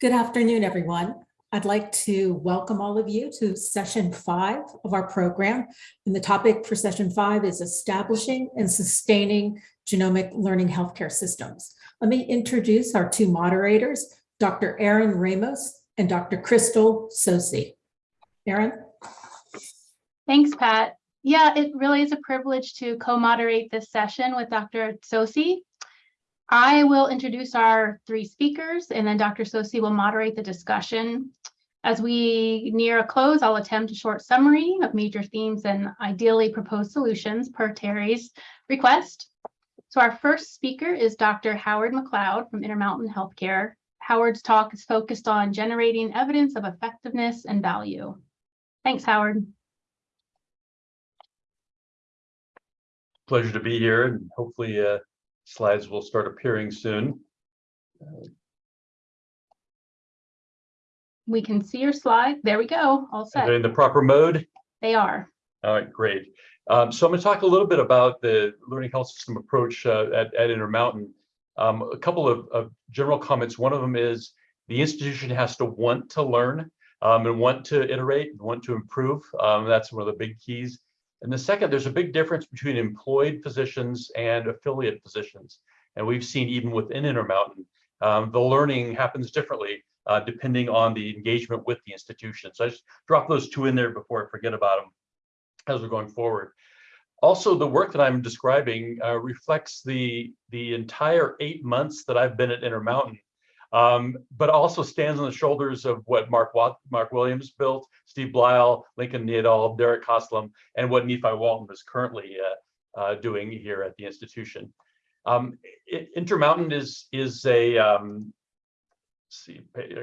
Good afternoon, everyone. I'd like to welcome all of you to session five of our program. And the topic for session five is establishing and sustaining genomic learning healthcare systems. Let me introduce our two moderators, Dr. Erin Ramos and Dr. Crystal Sosi. Erin? Thanks, Pat. Yeah, it really is a privilege to co-moderate this session with Dr. Sosi. I will introduce our three speakers and then Dr. Sosi will moderate the discussion. As we near a close, I'll attempt a short summary of major themes and ideally proposed solutions per Terry's request. So our first speaker is Dr. Howard McLeod from Intermountain Healthcare. Howard's talk is focused on generating evidence of effectiveness and value. Thanks, Howard. Pleasure to be here and hopefully uh, slides will start appearing soon. We can see your slide. There we go. All Are set. they in the proper mode? They are. All right, great. Um, so I'm going to talk a little bit about the learning health system approach uh, at, at Intermountain. Um, a couple of, of general comments. One of them is the institution has to want to learn um, and want to iterate, and want to improve. Um, that's one of the big keys. And the second, there's a big difference between employed physicians and affiliate physicians. And we've seen even within Intermountain, um, the learning happens differently uh, depending on the engagement with the institution. So I just drop those two in there before I forget about them as we're going forward. Also, the work that I'm describing uh, reflects the, the entire eight months that I've been at Intermountain, um, but also stands on the shoulders of what Mark, Wat Marc Williams built, Steve Bleyl, Lincoln Nadauld, Derek Haslam, and what Nephi Walton is currently uh, uh, doing here at the institution. Um, Intermountain is, is a, um, see,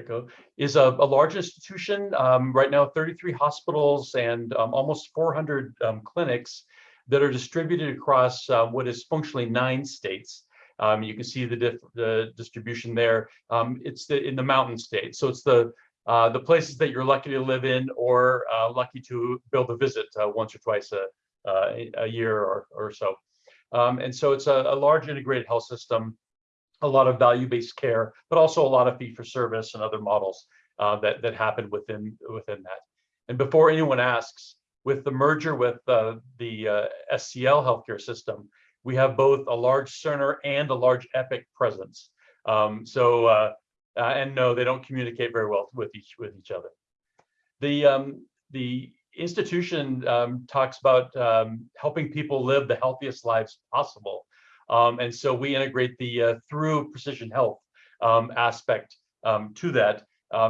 go, is a, a large institution. Um, right now, 33 hospitals and um, almost 400 um, clinics that are distributed across uh, what is functionally nine states. Um, you can see the, the distribution there. Um, it's the, in the mountain states. So it's the, uh, the places that you're lucky to live in or uh, lucky to be able to visit uh, once or twice a, uh, a year or, or so. Um, and so it's a, a large integrated health system a lot of value-based care, but also a lot of fee-for-service and other models uh, that that happen within within that. And before anyone asks, with the merger with uh, the SCL healthcare system, we have both a large Cerner and a large Epic presence. Um, so uh, uh, and no, they don't communicate very well with each with each other. The um, the institution um, talks about um, helping people live the healthiest lives possible. Um, and so we integrate the uh, through precision health um, aspect to that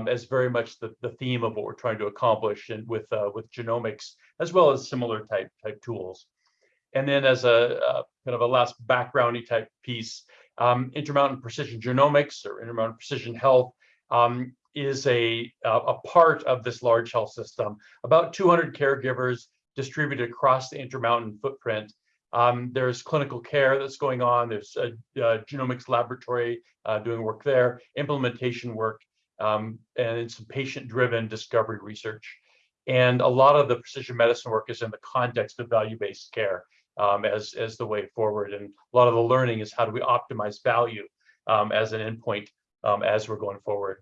as very much the, the theme of what we're trying to accomplish and with uh, with genomics as well as similar type type tools. And then as a, a kind of a last backgroundy type piece, um, Intermountain Precision Genomics or Intermountain Precision Health um, is a, a part of this large health system. About 200 caregivers distributed across the Intermountain footprint um, there's clinical care that's going on. There's a, a genomics laboratory uh, doing work there, implementation work, um, and some patient-driven discovery research. And a lot of the precision medicine work is in the context of value-based care um, as, as the way forward. And a lot of the learning is how do we optimize value um, as an endpoint um, as we're going forward.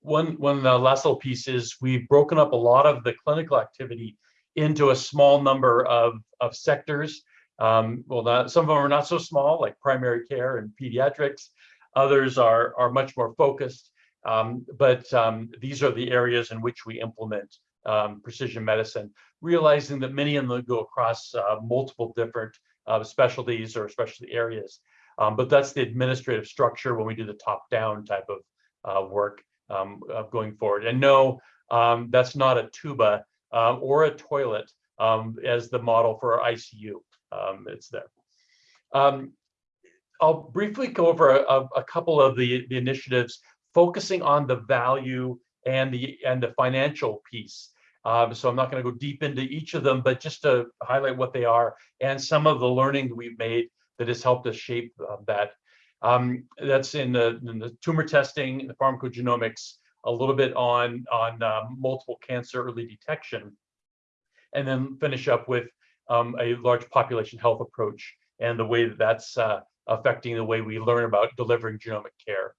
One, one uh, last little piece is we've broken up a lot of the clinical activity into a small number of, of sectors. Um, well, not, some of them are not so small, like primary care and pediatrics. Others are, are much more focused. Um, but um, these are the areas in which we implement um, precision medicine, realizing that many of them go across uh, multiple different uh, specialties or specialty areas. Um, but that's the administrative structure when we do the top-down type of uh, work um, going forward. And no, that's not a tuba um, or a toilet um, as the model for our ICU. Um, it's there. Um, I'll briefly go over a, a couple of the, the, initiatives focusing on the value and the and the financial piece. Um, so I'm not going to go deep into each of them, but just to highlight what they are and some of the learning that we've made that has helped us shape uh, that. Um, that's in the, in the tumor testing, the pharmacogenomics, a little bit on, on um, multiple cancer early detection, and then finish up with um, a large population health approach and the way that that's uh, affecting the way we learn about delivering genomic care.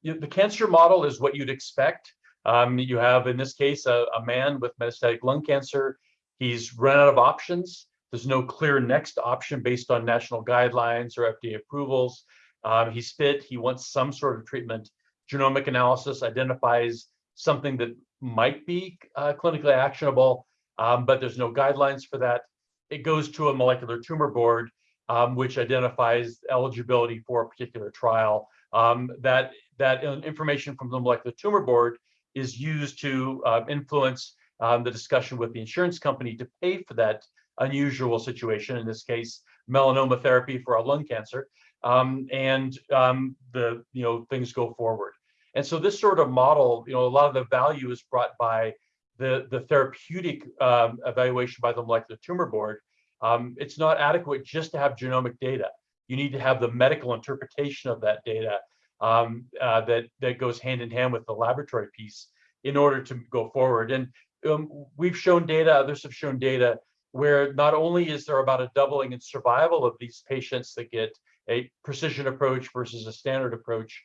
you- the cancer model is what you'd expect. Um, you have, in this case, a, a man with metastatic lung cancer. He's run out of options. There's no clear next option based on national guidelines or FDA approvals. Um, he's fit. He wants some sort of treatment. Genomic analysis identifies something that might be uh, clinically actionable, um, but there's no guidelines for that. It goes to a molecular tumor board, um, which identifies eligibility for a particular trial. Um, that that information from the molecular tumor board is used to uh, influence um, the discussion with the insurance company to pay for that unusual situation. In this case, melanoma therapy for a lung cancer, um, and um, the you know things go forward. And so this sort of model, you know, a lot of the value is brought by the the therapeutic um, evaluation by the molecular tumor board. Um, it's not adequate just to have genomic data. You need to have the medical interpretation of that data um, uh, that that goes hand in hand with the laboratory piece in order to go forward. And um, we've shown data, others have shown data where not only is there about a doubling in survival of these patients that get a precision approach versus a standard approach,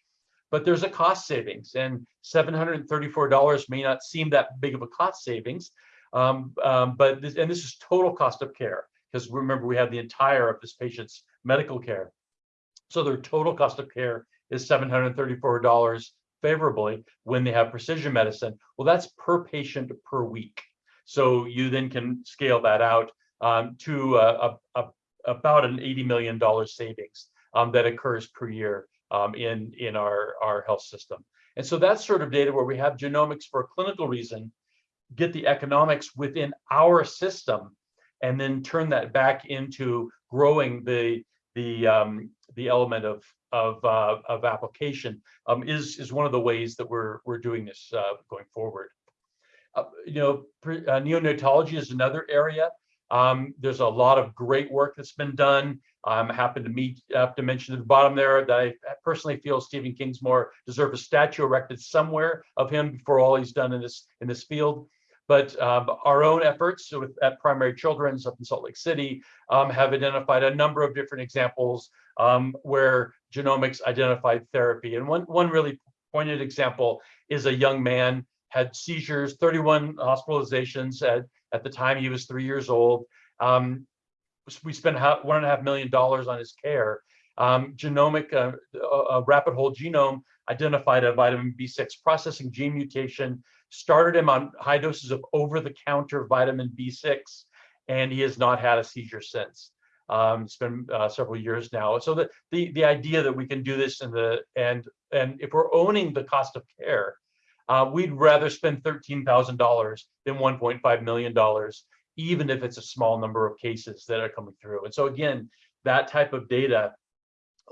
but there's a cost savings and $734 may not seem that big of a cost savings. Um, um, but this, and this is total cost of care because remember we have the entire of this patient's medical care. So their total cost of care is $734 favorably when they have precision medicine. Well, that's per patient per week. So you then can scale that out um, to a, a, a, about an $80 million savings um, that occurs per year um, in, in our, our health system. And so that's sort of data where we have genomics for a clinical reason, get the economics within our system, and then turn that back into growing the, the, um, the element of, of, uh, of application um, is, is one of the ways that we're, we're doing this uh, going forward. Uh, you know, uh, neonatology is another area. Um, there's a lot of great work that's been done. I'm to meet, have to mention at the bottom there that I personally feel Stephen Kingsmore deserves a statue erected somewhere of him for all he's done in this in this field. But um, our own efforts with, at Primary Children's up in Salt Lake City um, have identified a number of different examples um, where genomics identified therapy. And one, one really pointed example is a young man had seizures, 31 hospitalizations at, at the time he was three years old. Um, we spent one and a half million dollars on his care. Um, genomic, uh, a rapid whole genome identified a vitamin B6 processing gene mutation, started him on high doses of over-the-counter vitamin B6, and he has not had a seizure since. Um, it's been uh, several years now. So the, the the idea that we can do this in the and and if we're owning the cost of care, uh, we'd rather spend thirteen thousand dollars than one point five million dollars, even if it's a small number of cases that are coming through. And so again, that type of data,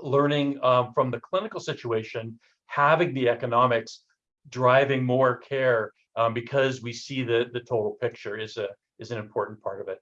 learning um, from the clinical situation, having the economics, driving more care um, because we see the the total picture is a is an important part of it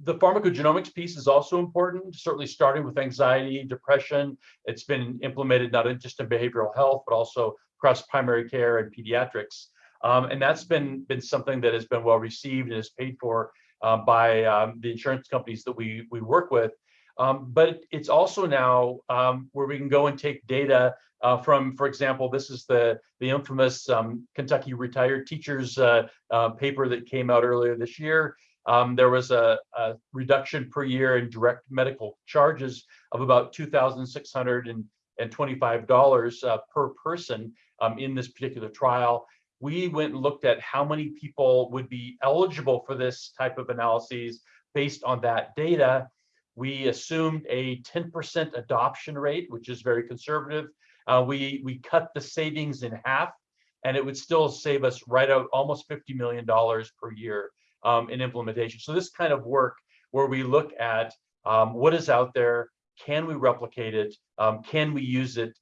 the pharmacogenomics piece is also important, certainly starting with anxiety, depression. It's been implemented not just in behavioral health, but also across primary care and pediatrics. Um, and that's been, been something that has been well received and is paid for uh, by um, the insurance companies that we, we work with. Um, but it's also now um, where we can go and take data uh, from, for example, this is the, the infamous um, Kentucky retired teachers uh, uh, paper that came out earlier this year. Um, there was a, a, reduction per year in direct medical charges of about $2,625 uh, per person um, in this particular trial. We went and looked at how many people would be eligible for this type of analyses based on that data. We assumed a 10% adoption rate, which is very conservative. Uh, we, we cut the savings in half and it would still save us right out almost $50 million per year um, in implementation. So this kind of work where we look at um, what is out there, can we replicate it, um, can we use it,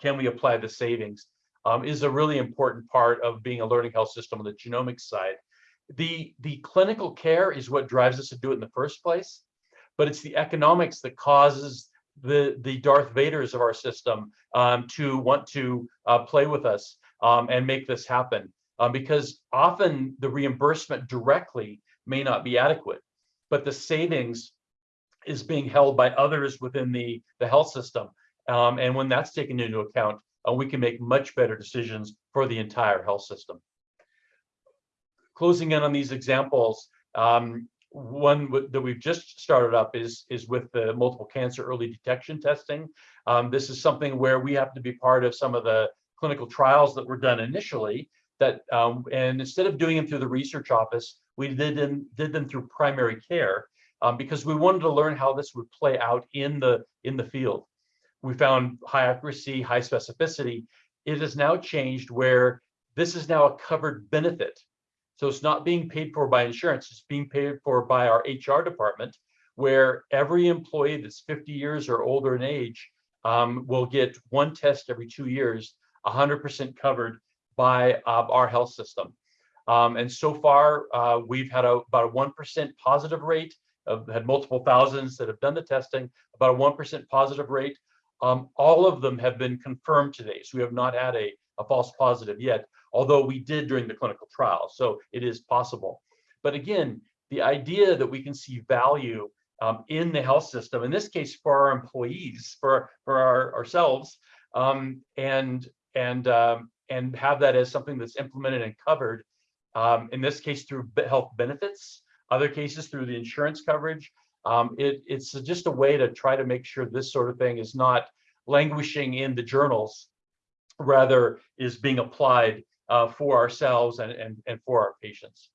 can we apply the savings, um, is a really important part of being a learning health system on the genomics side. The, the clinical care is what drives us to do it in the first place, but it's the economics that causes the, the Darth Vaders of our system um, to want to uh, play with us um, and make this happen um, because often the reimbursement directly may not be adequate, but the savings is being held by others within the, the health system. Um, and when that's taken into account, uh, we can make much better decisions for the entire health system. Closing in on these examples, um, one that we've just started up is, is with the multiple cancer early detection testing. Um, this is something where we have to be part of some of the clinical trials that were done initially that, um, and instead of doing them through the research office, we did them, did them through primary care um, because we wanted to learn how this would play out in the, in the field. We found high accuracy, high specificity. It has now changed where this is now a covered benefit. So it's not being paid for by insurance, it's being paid for by our HR department, where every employee that's 50 years or older in age um, will get one test every two years, 100% covered by uh, our health system. Um, and so far, uh, we've had a, about a 1% positive rate, of, had multiple thousands that have done the testing, about a 1% positive rate. Um, all of them have been confirmed today. So we have not had a, a false positive yet, although we did during the clinical trial. So it is possible. But again, the idea that we can see value um, in the health system, in this case for our employees, for, for our, ourselves, um, and, and, um, and have that as something that's implemented and covered, um, in this case through health benefits, other cases through the insurance coverage. Um, it, it's just a way to try to make sure this sort of thing is not languishing in the journals, rather is being applied uh, for ourselves and, and, and for our patients.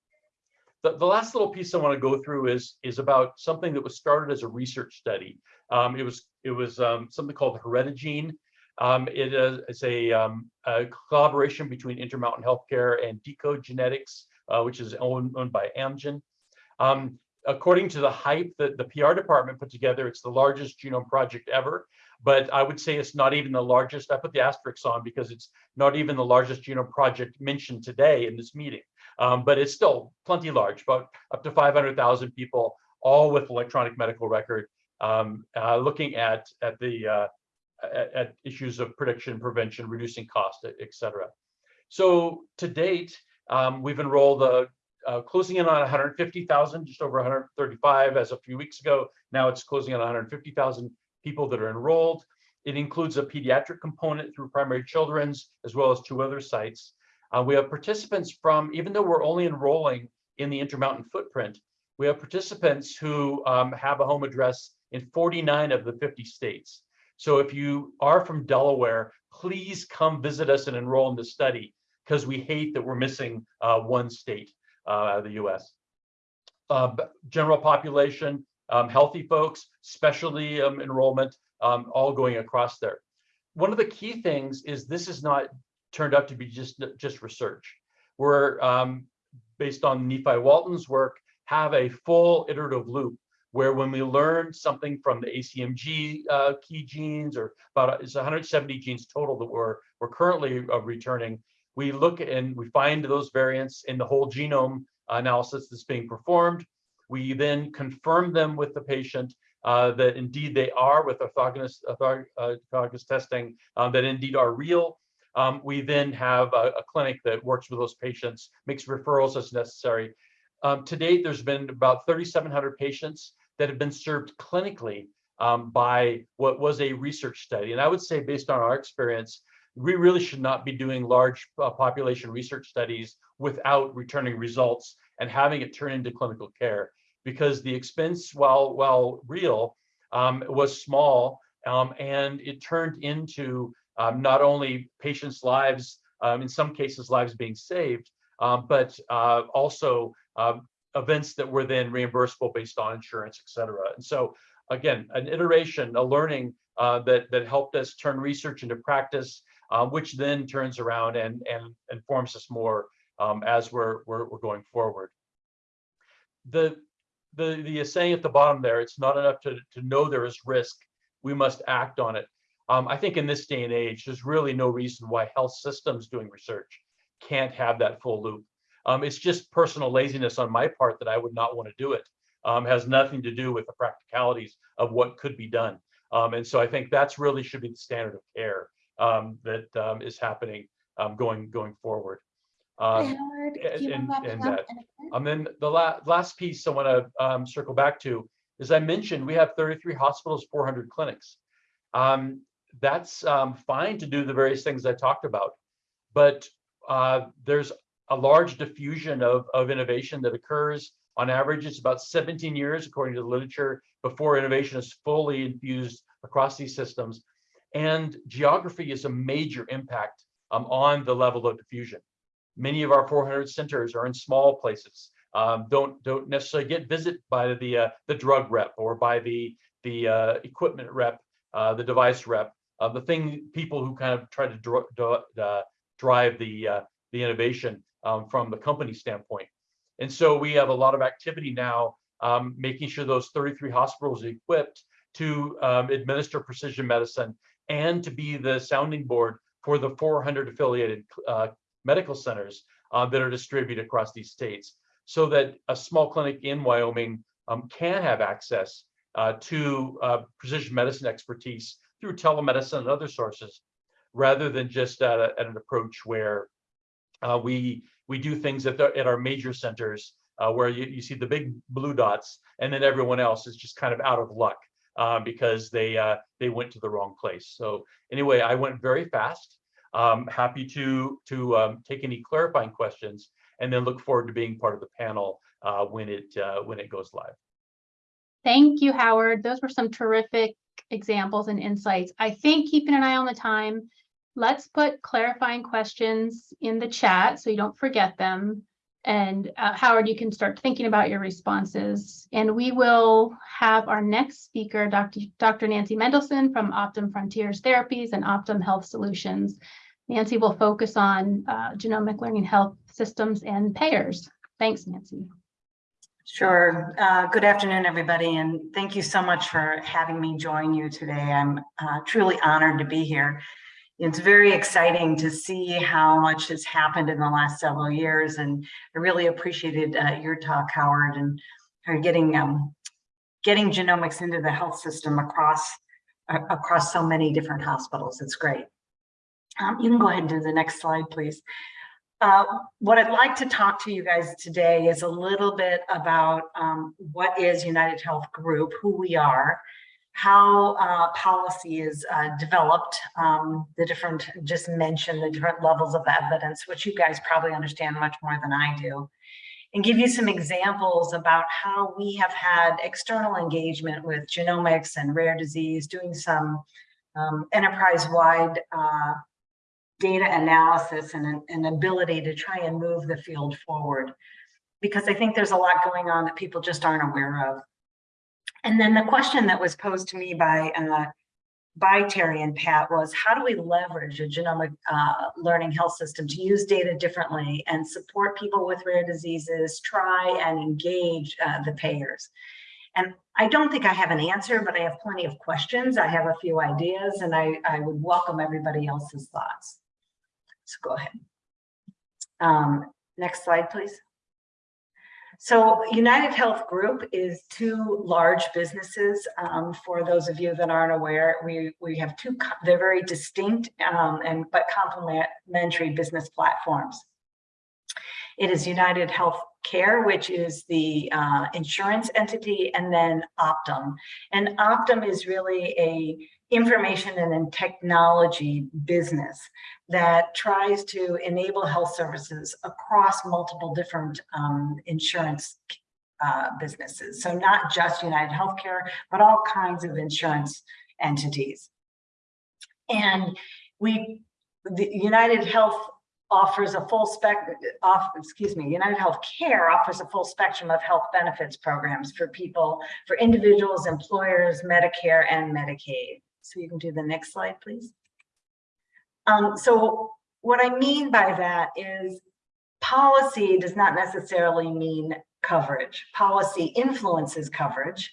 The, the last little piece I want to go through is, is about something that was started as a research study. Um, it was, it was um, something called Heredigene. Um, it is it's a, um, a collaboration between Intermountain Healthcare and Decode Genetics, uh, which is owned, owned by Amgen. Um, according to the hype that the PR department put together, it's the largest genome project ever. But I would say it's not even the largest. I put the asterisks on because it's not even the largest genome project mentioned today in this meeting. Um, but it's still plenty large, about up to 500,000 people, all with electronic medical record, um, uh, looking at at the uh, at, at issues of prediction, prevention, reducing cost, et et cetera. So to date, um, we've enrolled uh, uh, closing in on 150,000, just over 135 as a few weeks ago. Now it's closing on 150,000 people that are enrolled. It includes a pediatric component through Primary Children's, as well as two other sites. Uh, we have participants from, even though we're only enrolling in the Intermountain footprint, we have participants who um, have a home address in 49 of the 50 states. So if you are from Delaware, please come visit us and enroll in the study because we hate that we're missing uh, one state uh, out of the US. Uh, general population, um, healthy folks, specialty um, enrollment, um, all going across there. One of the key things is this is not turned out to be just, just research. We're, um, based on Nephi Walton's work, have a full iterative loop where when we learn something from the ACMG uh, key genes, or about it's 170 genes total that we're, we're currently uh, returning, we look and we find those variants in the whole genome analysis that's being performed. We then confirm them with the patient uh, that indeed they are with orthogonal, orthog- uh, orthogonal testing, um, that indeed are real. Um, we then have a, a clinic that works with those patients, makes referrals as necessary. Um, to date, there's been about 3,700 patients that have been served clinically um, by what was a research study. And I would say, based on our experience, we really should not be doing large uh, population research studies without returning results and having it turn into clinical care because the expense, while while real, um, was small um, and it turned into um, not only patients' lives, um, in some cases, lives being saved, um, but uh, also um, events that were then reimbursable based on insurance, et cetera. And so, again, an iteration, a learning uh, that that helped us turn research into practice uh, which then turns around and, and informs us more um, as we're, we're, we're, going forward. The, the, the saying at the bottom there, it's not enough to, to know there is risk, we must act on it. Um, I think in this day and age, there's really no reason why health systems doing research can't have that full loop. Um, it's just personal laziness on my part that I would not want to do it. Um, has nothing to do with the practicalities of what could be done. Um, and so I think that's really should be the standard of care um, that um, is happening um, going going forward. Um, Howard, and- and- and that- in a minute? and then the la- last piece I want to um, circle back to is I mentioned we have 33 hospitals, 400 clinics. Um, that's um, fine to do the various things I talked about. But uh, there's a large diffusion of, of innovation that occurs. On average, it's about 17 years, according to the literature, before innovation is fully infused across these systems. And geography is a major impact um, on the level of diffusion. Many of our 400 centers are in small places, um, don't don't necessarily get visit by the uh, the drug rep or by the the uh, equipment rep, uh, the device rep, uh, the thing people who kind of try to dr uh, drive the uh, the innovation um, from the company standpoint. And so we have a lot of activity now, um, making sure those 33 hospitals are equipped to um, administer precision medicine and to be the sounding board for the 400 affiliated uh, medical centers uh, that are distributed across these states so that a small clinic in Wyoming um, can have access uh, to uh, precision medicine expertise through telemedicine and other sources, rather than just at, a, at an approach where uh, we we do things at, the, at our major centers uh, where you, you see the big blue dots and then everyone else is just kind of out of luck uh, because they uh, they went to the wrong place. So anyway, I went very fast. Um, happy to to um, take any clarifying questions and then look forward to being part of the panel uh, when it uh, when it goes live. Thank you, Howard. Those were some terrific examples and insights. I think keeping an eye on the time, let's put clarifying questions in the chat so you don't forget them. And uh, Howard, you can start thinking about your responses. And we will have our next speaker, Dr. Dr. Nancy Mendelsohn from Optum Frontiers Therapies and Optum Health Solutions. Nancy will focus on uh, genomic learning health systems and payers. Thanks, Nancy. Sure. Uh, good afternoon, everybody, and thank you so much for having me join you today. I'm uh, truly honored to be here. It's very exciting to see how much has happened in the last several years, and I really appreciated uh, your talk, Howard, and getting um, getting genomics into the health system across across so many different hospitals. It's great. Um, you can go ahead and do the next slide, please. Uh, what I'd like to talk to you guys today is a little bit about um, what is United Health Group, who we are, how uh, policy is uh, developed, um, the different, just mention the different levels of evidence, which you guys probably understand much more than I do, and give you some examples about how we have had external engagement with genomics and rare disease, doing some um, enterprise-wide uh, data analysis and an, ability to try and move the field forward because I think there's a lot going on that people just aren't aware of. And then the question that was posed to me by uh, by Terry and Pat was how do we leverage a genomic uh, learning health system to use data differently and support people with rare diseases, try and engage uh, the payers. And I don't think I have an answer, but I have plenty of questions. I have a few ideas and I, I would welcome everybody else's thoughts. So go ahead. Um, next slide, please. So United Health Group is two large businesses. Um, for those of you that aren't aware, we, we have two, they're very distinct um, and but complementary business platforms. It is United Health Care, which is the uh, insurance entity, and then Optum. And Optum is really a information and technology business that tries to enable health services across multiple different um, insurance uh, businesses. So not just United Healthcare, but all kinds of insurance entities. And we, the United Health offers a full spec, off, excuse me, United Health Care offers a full spectrum of health benefits programs for people, for individuals, employers, Medicare, and Medicaid. So you can do the next slide, please. Um, so what I mean by that is policy does not necessarily mean coverage. Policy influences coverage,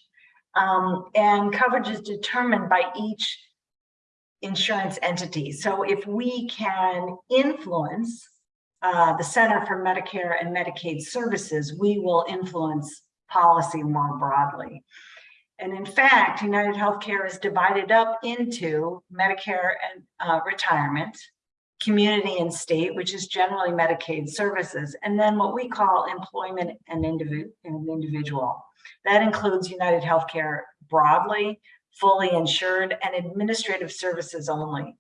um, and coverage is determined by each insurance entity. So if we can influence uh, the Center for Medicare and Medicaid Services, we will influence policy more broadly. And in fact, United Healthcare is divided up into Medicare and uh, retirement, community and state, which is generally Medicaid services, and then what we call employment and, individual. That includes United Healthcare broadly, fully insured, and administrative services only.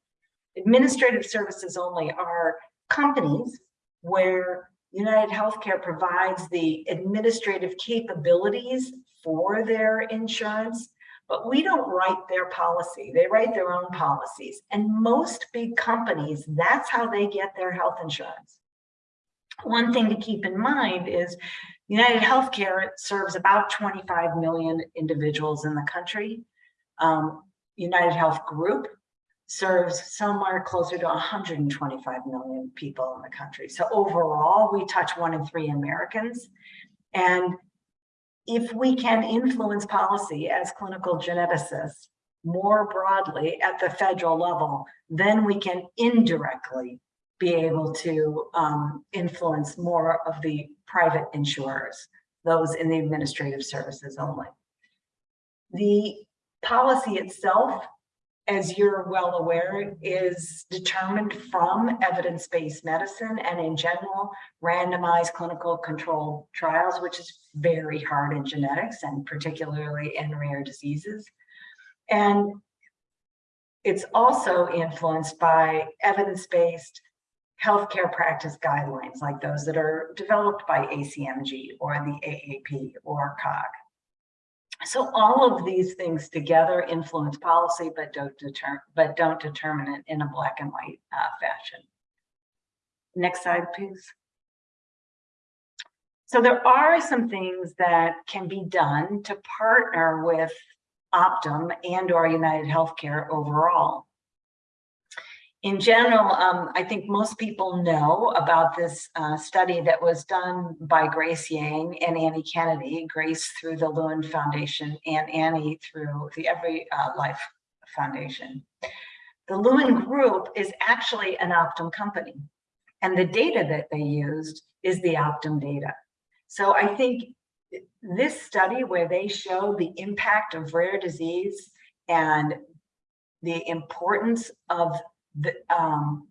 Administrative services only are companies where United Healthcare provides the administrative capabilities for their insurance, but we don't write their policy. They write their own policies. And most big companies, that's how they get their health insurance. One thing to keep in mind is United Healthcare serves about 25 million individuals in the country. Um, United Health Group serves somewhere closer to 125 million people in the country. So overall, we touch one in three Americans. And if we can influence policy as clinical geneticists more broadly at the federal level, then we can indirectly be able to um, influence more of the private insurers, those in the administrative services only. The policy itself, as you're well aware, is determined from evidence-based medicine and in general, randomized clinical controlled trials, which is very hard in genetics and particularly in rare diseases. And it's also influenced by evidence-based healthcare practice guidelines like those that are developed by ACMG or the AAP or COG. So all of these things together influence policy, but don't deter but don't determine it in a black and white uh, fashion. Next slide, please. So there are some things that can be done to partner with Optum and or United Healthcare overall. In general, um, I think most people know about this uh, study that was done by Grace Yang and Annie Kennedy, Grace through the Lewin Foundation and Annie through the Every uh, Life Foundation. The Lewin Group is actually an Optum company, and the data that they used is the Optum data. So I think this study where they show the impact of rare disease and the importance of the, um,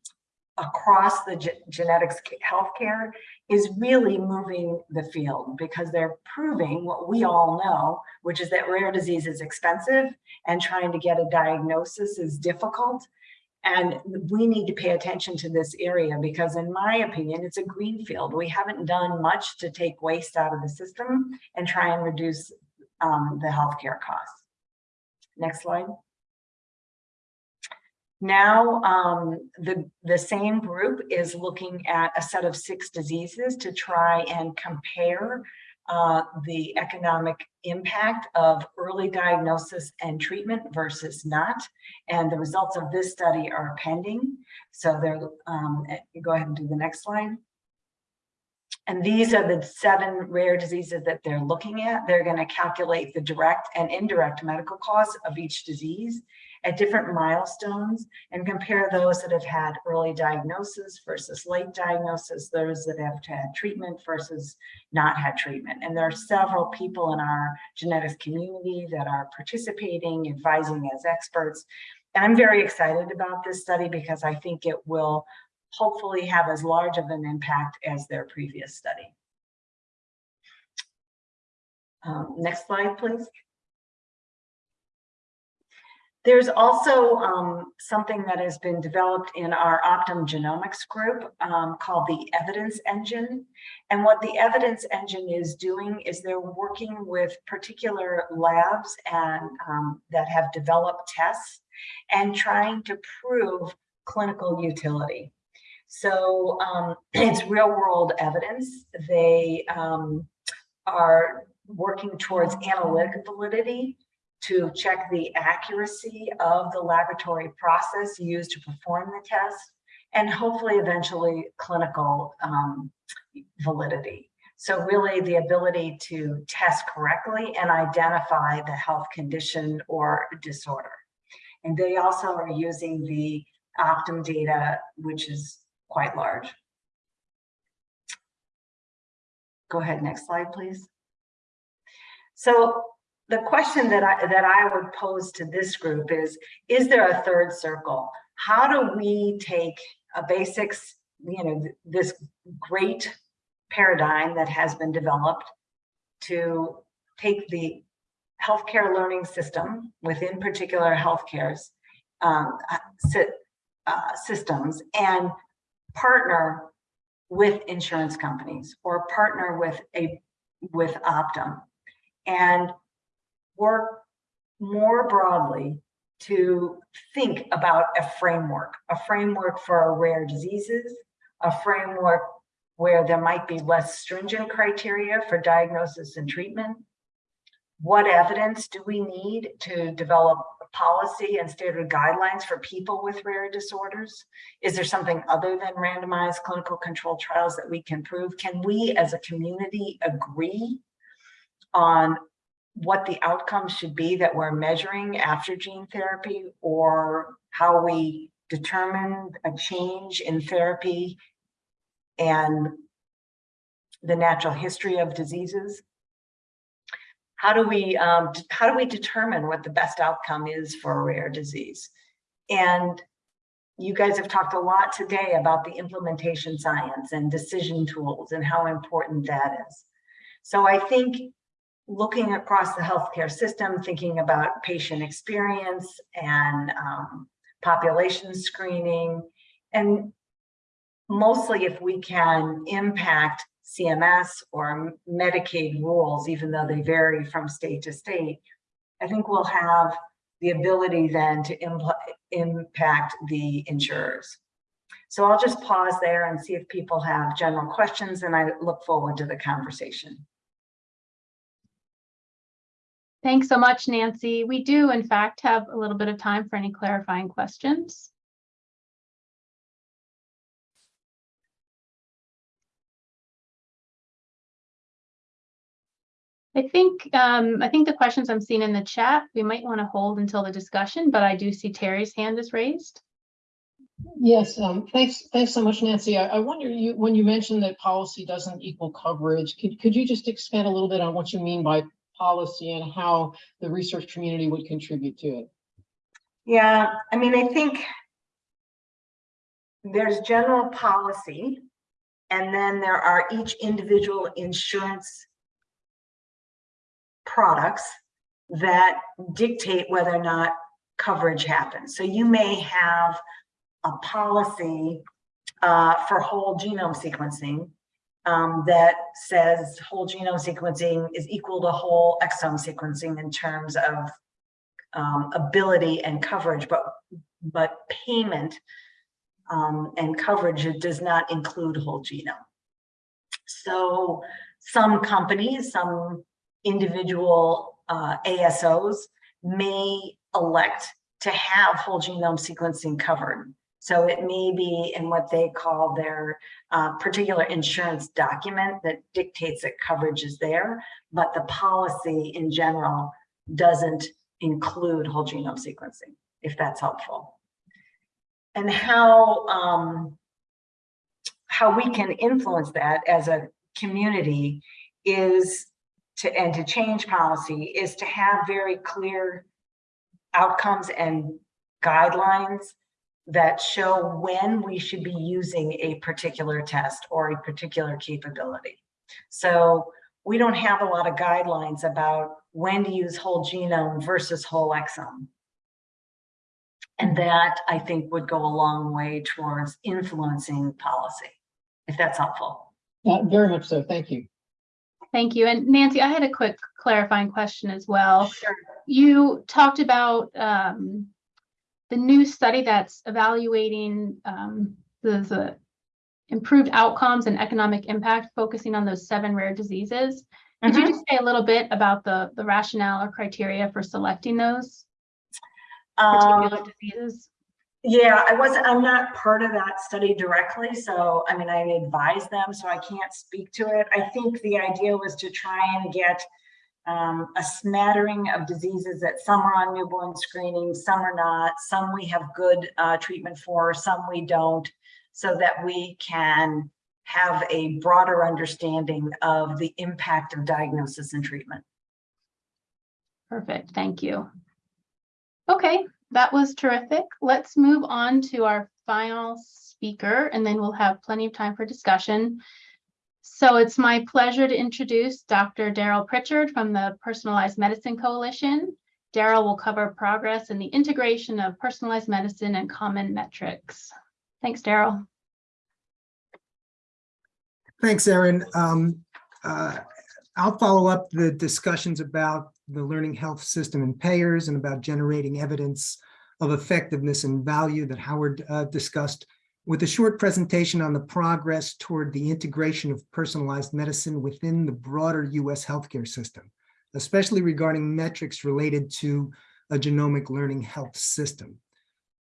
across the ge genetics healthcare is really moving the field because they're proving what we all know, which is that rare disease is expensive and trying to get a diagnosis is difficult. And we need to pay attention to this area because in my opinion, it's a green field. We haven't done much to take waste out of the system and try and reduce um, the healthcare costs. Next slide. Now, um, the, the same group is looking at a set of six diseases to try and compare uh, the economic impact of early diagnosis and treatment versus not. And the results of this study are pending. So they're, um, go ahead and do the next slide. And these are the seven rare diseases that they're looking at. They're going to calculate the direct and indirect medical costs of each disease at different milestones and compare those that have had early diagnosis versus late diagnosis, those that have had treatment versus not had treatment. And there are several people in our genetics community that are participating, advising as experts. And I'm very excited about this study because I think it will hopefully have as large of an impact as their previous study. Um, next slide, please. There's also um, something that has been developed in our Optum Genomics group um, called the Evidence Engine. And what the Evidence Engine is doing is they're working with particular labs and um, that have developed tests and trying to prove clinical utility. So um, it's real world evidence. They um, are working towards analytic validity to check the accuracy of the laboratory process used to perform the test, and hopefully eventually clinical um, validity. So really the ability to test correctly and identify the health condition or disorder. And they also are using the Optum data, which is quite large. Go ahead, next slide, please. So the question that I that I would pose to this group is, is there a third circle? How do we take a basics, you know, this great paradigm that has been developed to take the healthcare learning system within particular healthcare's um, uh, uh, systems and partner with insurance companies or partner with a with Optum and work more broadly to think about a framework, a framework for rare diseases, a framework where there might be less stringent criteria for diagnosis and treatment. What evidence do we need to develop policy and standard guidelines for people with rare disorders? Is there something other than randomized clinical control trials that we can prove? Can we as a community agree on what the outcomes should be that we're measuring after gene therapy or how we determine a change in therapy and the natural history of diseases? How do we um, how do we determine what the best outcome is for a rare disease? And you guys have talked a lot today about the implementation science and decision tools and how important that is. So I think looking across the healthcare system, thinking about patient experience and um, population screening, and mostly if we can impact CMS or Medicaid rules, even though they vary from state to state, I think we'll have the ability then to impact the insurers. So I'll just pause there and see if people have general questions, and I look forward to the conversation. Thanks so much, Nancy. We do in fact have a little bit of time for any clarifying questions. I think, um, I think the questions I'm seeing in the chat, we might want to hold until the discussion, but I do see Terry's hand is raised. Yes, um, thanks, thanks so much, Nancy. I, I wonder, you, when you mentioned that policy doesn't equal coverage, could, could you just expand a little bit on what you mean by policy and how the research community would contribute to it? Yeah, I mean, I think there's general policy, and then there are each individual insurance products that dictate whether or not coverage happens. So you may have a policy uh, for whole genome sequencing um, that says whole genome sequencing is equal to whole exome sequencing in terms of um, ability and coverage, but but payment um, and coverage does not include whole genome. So some companies, some individual uh, ASOs may elect to have whole genome sequencing covered. So it may be in what they call their uh, particular insurance document that dictates that coverage is there, but the policy in general doesn't include whole genome sequencing, if that's helpful. And how um, how we can influence that as a community is to and to change policy is to have very clear outcomes and guidelines that show when we should be using a particular test or a particular capability. So we don't have a lot of guidelines about when to use whole genome versus whole exome. And that I think would go a long way towards influencing policy, if that's helpful. Uh, very much so, thank you. Thank you. And Nancy, I had a quick clarifying question as well. Sure. You talked about um, the new study that's evaluating um, the, the improved outcomes and economic impact, focusing on those seven rare diseases. Could you Mhm. just say a little bit about the, the rationale or criteria for selecting those Um, particular diseases? Yeah, I wasn't, I'm not part of that study directly, so, I mean, I advise them, so I can't speak to it. I think the idea was to try and get um, a smattering of diseases that some are on newborn screening, some are not, some we have good uh, treatment for, some we don't, so that we can have a broader understanding of the impact of diagnosis and treatment. Perfect, thank you. Okay, that was terrific. Let's move on to our final speaker, and then we'll have plenty of time for discussion. So it's my pleasure to introduce Dr. Daryl Pritchard from the Personalized Medicine Coalition. Daryl will cover progress in the integration of personalized medicine and common metrics. Thanks, Daryl. Thanks, Erin. Um, uh, I'll follow up the discussions about the learning health system and payers and about generating evidence of effectiveness and value that Howard uh, discussed with a short presentation on the progress toward the integration of personalized medicine within the broader US healthcare system, especially regarding metrics related to a genomic learning health system.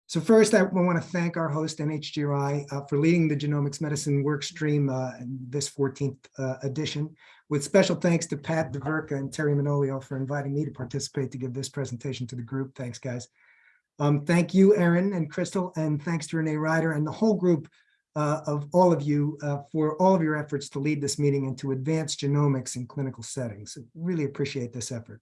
So first, I want to thank our host, NHGRI, uh, for leading the Genomics Medicine Workstream uh, in this 14th uh, edition, with special thanks to Pat DeVerka and Terry Manolio for inviting me to participate to give this presentation to the group. Thanks, guys. Um, thank you, Erin and Crystal, and thanks to Renee Ryder and the whole group uh, of all of you uh, for all of your efforts to lead this meeting and to advance genomics in clinical settings. Really appreciate this effort.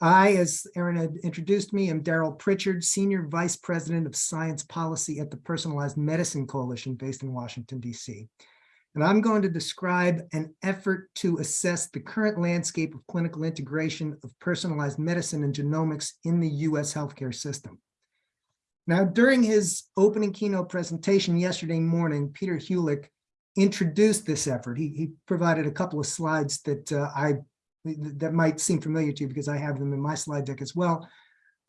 I, as Erin had introduced me, am Daryl Pritchard, Senior Vice President of Science Policy at the Personalized Medicine Coalition based in Washington, DC. And I'm going to describe an effort to assess the current landscape of clinical integration of personalized medicine and genomics in the US healthcare system. Now, during his opening keynote presentation yesterday morning, Peter Hulick introduced this effort. He, he provided a couple of slides that uh, I that might seem familiar to you because I have them in my slide deck as well.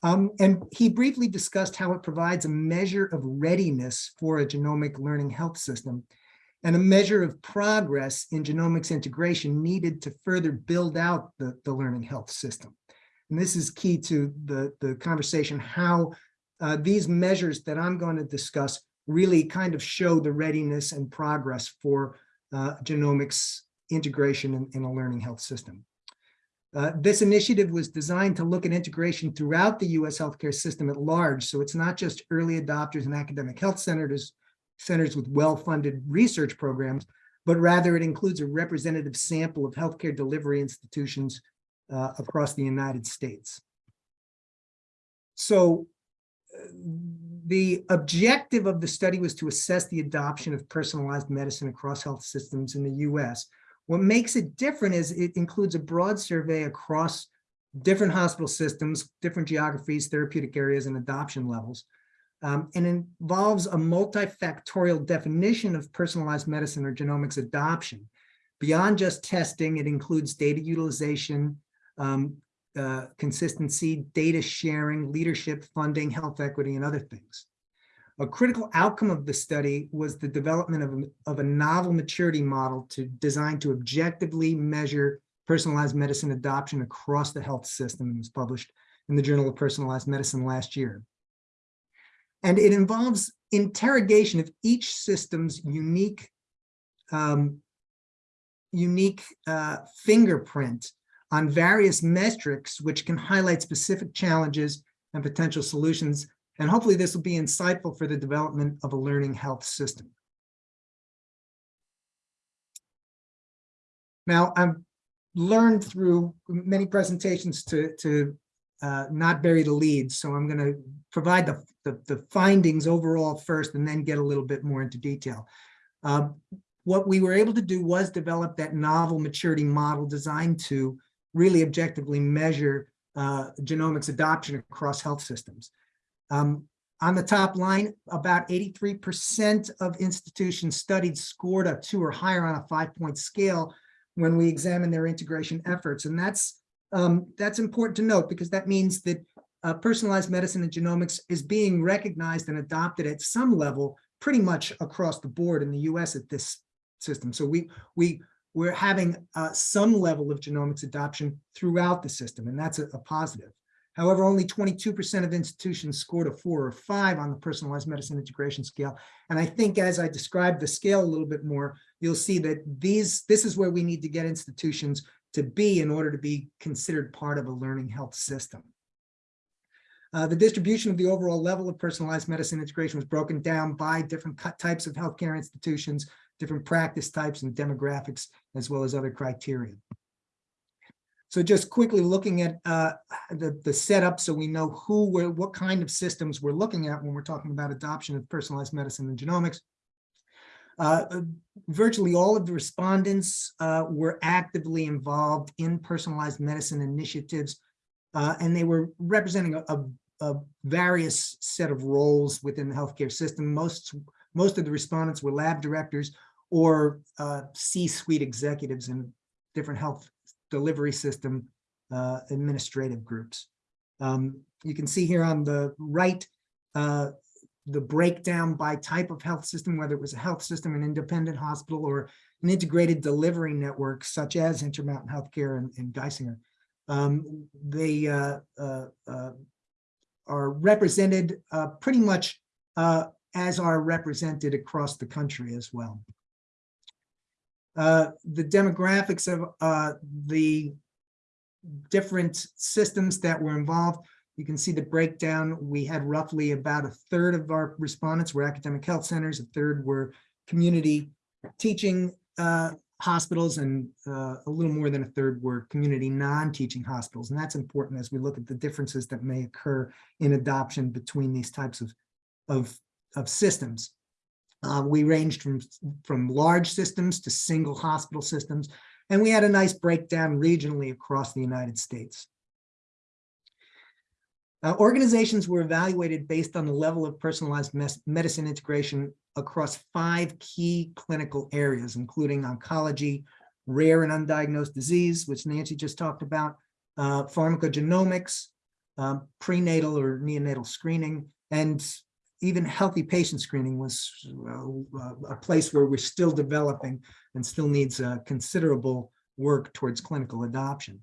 Um, and he briefly discussed how it provides a measure of readiness for a genomic learning health system and a measure of progress in genomics integration needed to further build out the, the learning health system. And this is key to the, the conversation, how uh, these measures that I'm going to discuss really kind of show the readiness and progress for uh, genomics integration in, in a learning health system. Uh, this initiative was designed to look at integration throughout the US healthcare system at large. So it's not just early adopters and academic health centers, centers with well-funded research programs, but rather it includes a representative sample of healthcare delivery institutions uh, across the United States. So uh, the objective of the study was to assess the adoption of personalized medicine across health systems in the US what makes it different is it includes a broad survey across different hospital systems, different geographies, therapeutic areas, and adoption levels. Um, and involves a multifactorial definition of personalized medicine or genomics adoption. Beyond just testing, it includes data utilization, um, uh, consistency, data sharing, leadership, funding, health equity, and other things. A critical outcome of the study was the development of a, of a novel maturity model to designed to objectively measure personalized medicine adoption across the health system and was published in the Journal of Personalized Medicine last year. And it involves interrogation of each system's unique, um, unique uh, fingerprint on various metrics, which can highlight specific challenges and potential solutions and hopefully this will be insightful for the development of a learning health system. Now, I've learned through many presentations to, to uh, not bury the leads, so I'm going to provide the, the, the, findings overall first and then get a little bit more into detail. Uh, what we were able to do was develop that novel maturity model designed to really objectively measure uh, genomics adoption across health systems. Um, on the top line, about 83% of institutions studied scored a two or higher on a five-point scale when we examine their integration efforts. And that's, um, that's important to note because that means that uh, personalized medicine and genomics is being recognized and adopted at some level pretty much across the board in the US at this system. So we, we, we're having uh, some level of genomics adoption throughout the system, and that's a, a positive. However, only 22% of institutions scored a four or five on the personalized medicine integration scale. And I think as I describe the scale a little bit more, you'll see that these this is where we need to get institutions to be in order to be considered part of a learning health system. Uh, the distribution of the overall level of personalized medicine integration was broken down by different types of healthcare institutions, different practice types and demographics, as well as other criteria. So just quickly looking at uh, the, the setup so we know who we're, what kind of systems we're looking at when we're talking about adoption of personalized medicine and genomics. Uh, uh, Virtually all of the respondents uh, were actively involved in personalized medicine initiatives, uh, and they were representing a, a- a various set of roles within the healthcare system. Most, most of the respondents were lab directors or uh, C-suite executives in different health delivery system administrative groups. Um, You can see here on the right, uh, the breakdown by type of health system, whether it was a health system, an independent hospital, or an integrated delivery network such as Intermountain Healthcare and, and Geisinger. Um, They uh, uh, uh, are represented uh, pretty much uh, as are represented across the country as well. Uh, The demographics of the different systems that were involved. You can see the breakdown. We had roughly about a third of our respondents were academic health centers, a third were community teaching uh, hospitals, and uh, a little more than a third were community non-teaching hospitals. And that's important as we look at the differences that may occur in adoption between these types of, of, of systems. Uh, we ranged from, from large systems to single hospital systems, and we had a nice breakdown regionally across the United States. Uh, organizations were evaluated based on the level of personalized medicine integration across five key clinical areas, including oncology, rare and undiagnosed disease, which Nancy just talked about, uh, pharmacogenomics, um, prenatal or neonatal screening, and even healthy patient screening was uh, a place where we're still developing and still needs uh, considerable work towards clinical adoption.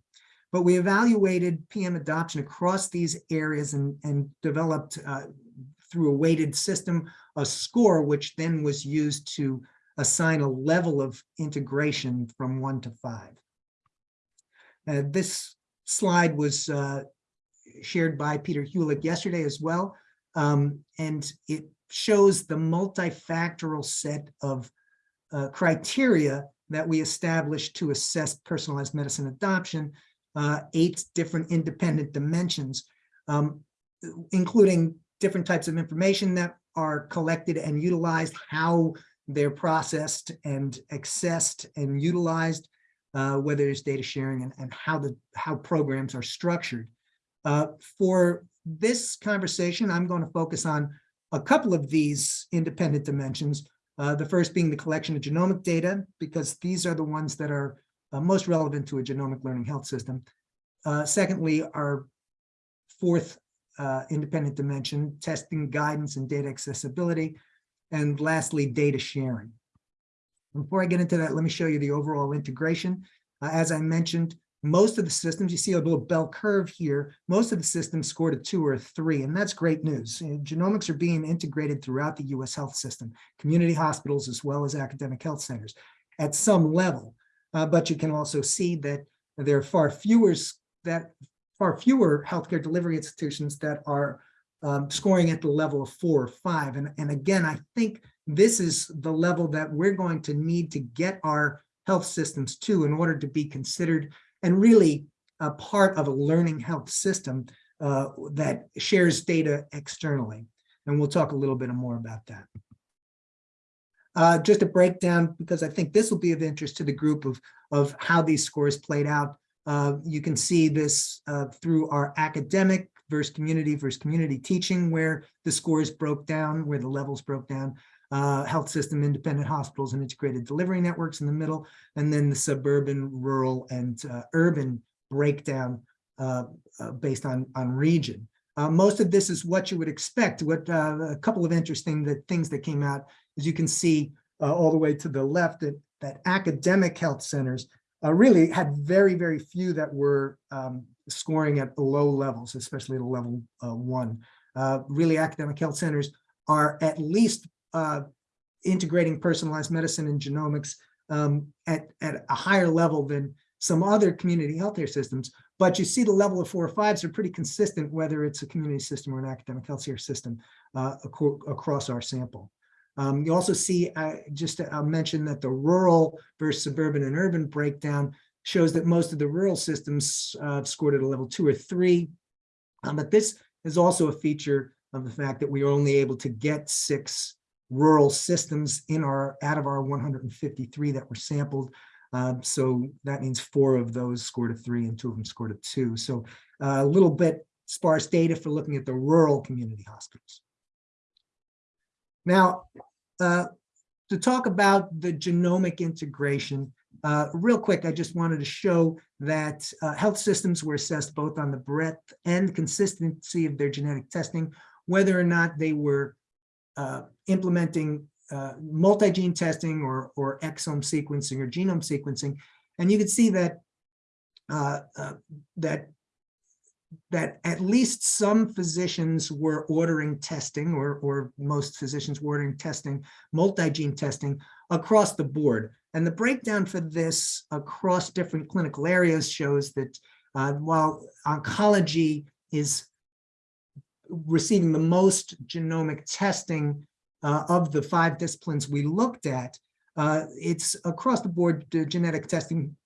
But we evaluated PM adoption across these areas and, and developed uh, through a weighted system, a score, which then was used to assign a level of integration from one to five. Uh, this slide was uh, shared by Peter Hulick yesterday as well. Um, and it shows the multifactorial set of uh, criteria that we established to assess personalized medicine adoption, uh, eight different independent dimensions, um, including different types of information that are collected and utilized, how they're processed and accessed and utilized, uh, whether it's data sharing and, and how the how programs are structured. Uh, for this conversation, I'm going to focus on a couple of these independent dimensions. Uh, the first being the collection of genomic data, because these are the ones that are uh, most relevant to a genomic learning health system. Uh, secondly, our fourth uh, independent dimension, testing guidance and data accessibility. And lastly, data sharing. Before I get into that, let me show you the overall integration. Uh, as I mentioned, most of the systems, you see a little bell curve here, most of the systems scored a two or a three, and that's great news. Uh, Genomics are being integrated throughout the US health system, community hospitals, as well as academic health centers at some level. Uh, but you can also see that there are far fewer that far fewer healthcare delivery institutions that are um, scoring at the level of four or five. And, and again, I think this is the level that we're going to need to get our health systems to in order to be considered and really a part of a learning health system uh, that shares data externally. And we'll talk a little bit more about that. Uh, just a breakdown, because I think this will be of interest to the group of, of how these scores played out. Uh, you can see this uh, through our academic versus community versus community teaching, where the scores broke down, where the levels broke down, uh, health system, independent hospitals, and integrated delivery networks in the middle, and then the suburban, rural, and uh, urban breakdown uh, uh, based on, on region. most of this is what you would expect. What a couple of interesting things that came out, as you can see all the way to the left, that, that academic health centers uh, really had very, very few that were um, scoring at low levels, especially at level uh, one. Uh, really, academic health centers are at least uh, integrating personalized medicine and genomics um, at, at a higher level than some other community healthcare systems. But you see the level of four or fives are pretty consistent, whether it's a community system or an academic healthcare system uh, across our sample. Um, you also see, uh, just to I'll mention that the rural versus suburban and urban breakdown shows that most of the rural systems uh, scored at a level two or three. Um, but this is also a feature of the fact that we are only able to get six rural systems in our, out of our 153 that were sampled. Um, so that means four of those scored a three and two of them scored a two. So uh, a little bit sparse data for looking at the rural community hospitals. Now, uh, to talk about the genomic integration, uh, real quick, I just wanted to show that uh, health systems were assessed both on the breadth and consistency of their genetic testing, whether or not they were uh, implementing uh, multi-gene testing or, or exome sequencing or genome sequencing. And you can see that uh, that that at least some physicians were ordering testing or, or most physicians were ordering testing, multi-gene testing across the board. And the breakdown for this across different clinical areas shows that uh, while oncology is receiving the most genomic testing uh, of the five disciplines we looked at, uh, it's across the board, genetic testing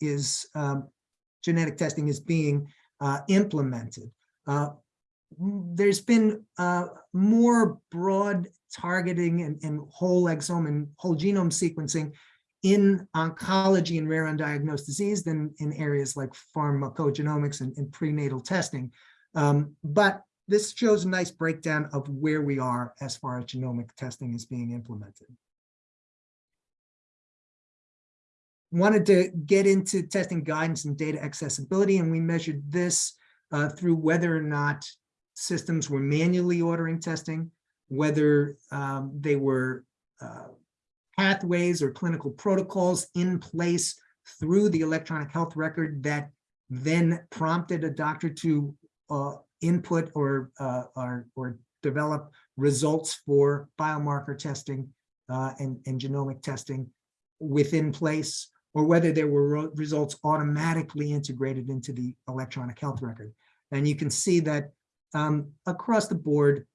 is um, genetic testing is being uh, implemented. Uh, there's been uh, more broad targeting and, and, whole exome and whole genome sequencing in oncology and rare undiagnosed disease than in areas like pharmacogenomics and, and prenatal testing. Um, but this shows a nice breakdown of where we are as far as genomic testing is being implemented. Wanted to get into testing guidance and data accessibility, and we measured this uh, through whether or not systems were manually ordering testing, whether um, they were uh, pathways or clinical protocols in place through the electronic health record that then prompted a doctor to uh, input or, uh, or, or develop results for biomarker testing uh, and, and genomic testing within place, or whether there were results automatically integrated into the electronic health record. And you can see that um, across the board,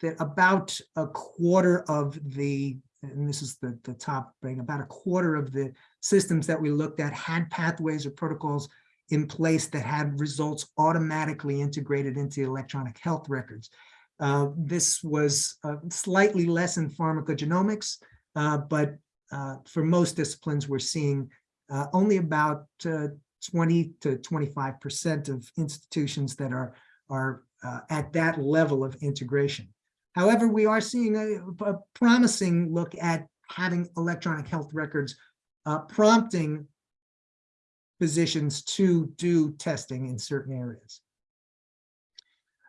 that about a quarter of the, and this is the, the top thing, about a quarter of the systems that we looked at had pathways or protocols in place that had results automatically integrated into electronic health records. Uh, this was uh, slightly less in pharmacogenomics, uh, but uh, for most disciplines, we're seeing uh, only about uh, 20 to 25% of institutions that are, are at that level of integration. However, we are seeing a, a promising look at having electronic health records prompting physicians to do testing in certain areas.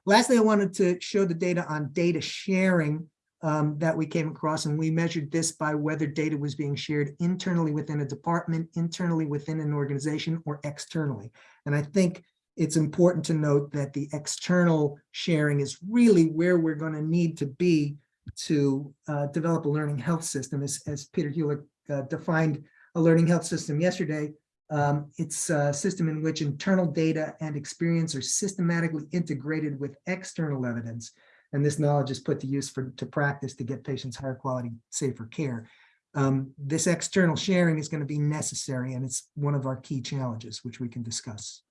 Lastly, I wanted to show the data on data sharing um, that we came across, and we measured this by whether data was being shared internally within a department, internally within an organization, or externally. And I think it's important to note that the external sharing is really where we're going to need to be to uh, develop a learning health system, as, as Peter Hulick uh, defined a learning health system yesterday. Um, it's a system in which internal data and experience are systematically integrated with external evidence. And this knowledge is put to use for to practice to get patients higher quality, safer care. Um, this external sharing is going to be necessary, and it's one of our key challenges, which we can discuss.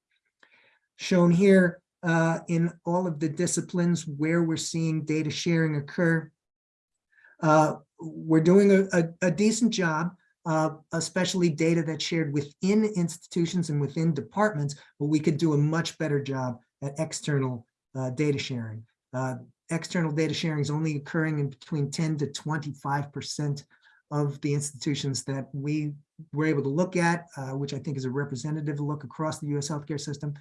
Shown here uh, in all of the disciplines where we're seeing data sharing occur, uh, we're doing a, a, a decent job uh, especially data that's shared within institutions and within departments, but we could do a much better job at external uh, data sharing. External data sharing is only occurring in between 10 to 25% of the institutions that we were able to look at, uh, which I think is a representative look across the US healthcare system,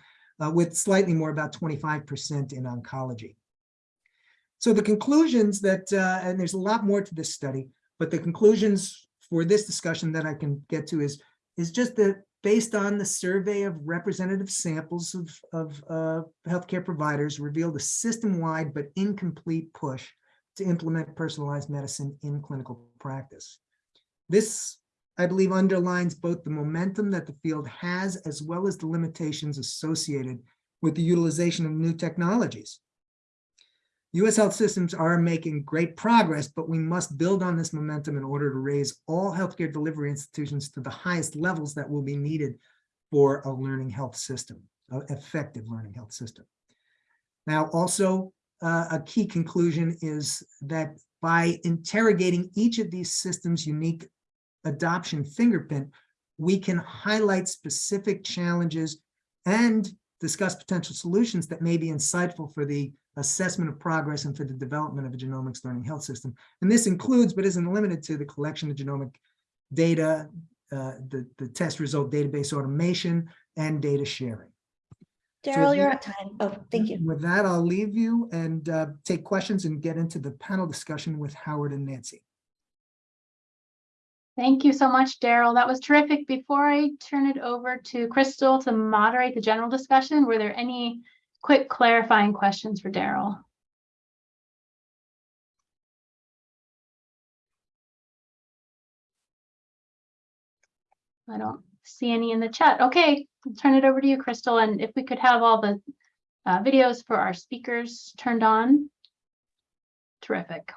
uh, with slightly more about 25% in oncology. So the conclusions that, uh, and there's a lot more to this study, but the conclusions for this discussion that I can get to is, is just that based on the survey of representative samples of, of uh, healthcare providers revealed a system-wide but incomplete push to implement personalized medicine in clinical practice. This, I believe, underlines both the momentum that the field has as well as the limitations associated with the utilization of new technologies. U.S. health systems are making great progress, but we must build on this momentum in order to raise all healthcare delivery institutions to the highest levels that will be needed for a learning health system, an effective learning health system. Now, also, uh, a key conclusion is that by interrogating each of these systems' unique adoption fingerprint, we can highlight specific challenges and discuss potential solutions that may be insightful for the assessment of progress and for the development of a genomics learning health system. And this includes, but isn't limited to, the collection of genomic data, uh, the, the test result database automation, and data sharing. Daryl, you're the- at time. Oh, thank you. With that, I'll leave you and uh, take questions and get into the panel discussion with Howard and Nancy. Thank you so much, Daryl. That was terrific. Before I turn it over to Crystal to moderate the general discussion, were there any quick clarifying questions for Daryl? I don't see any in the chat. Okay, I'll turn it over to you, Crystal, and if we could have all the uh, videos for our speakers turned on. Terrific.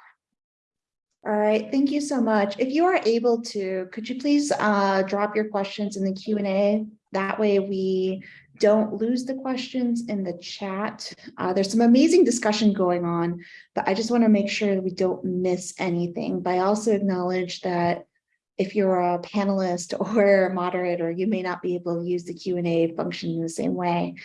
All right, thank you so much. If you are able to, could you please uh, drop your questions in the Q and A? That way we don't lose the questions in the chat. Uh, There's some amazing discussion going on, but I just want to make sure we don't miss anything. But I also acknowledge that if you're a panelist or a moderator, you may not be able to use the Q and A function in the same way.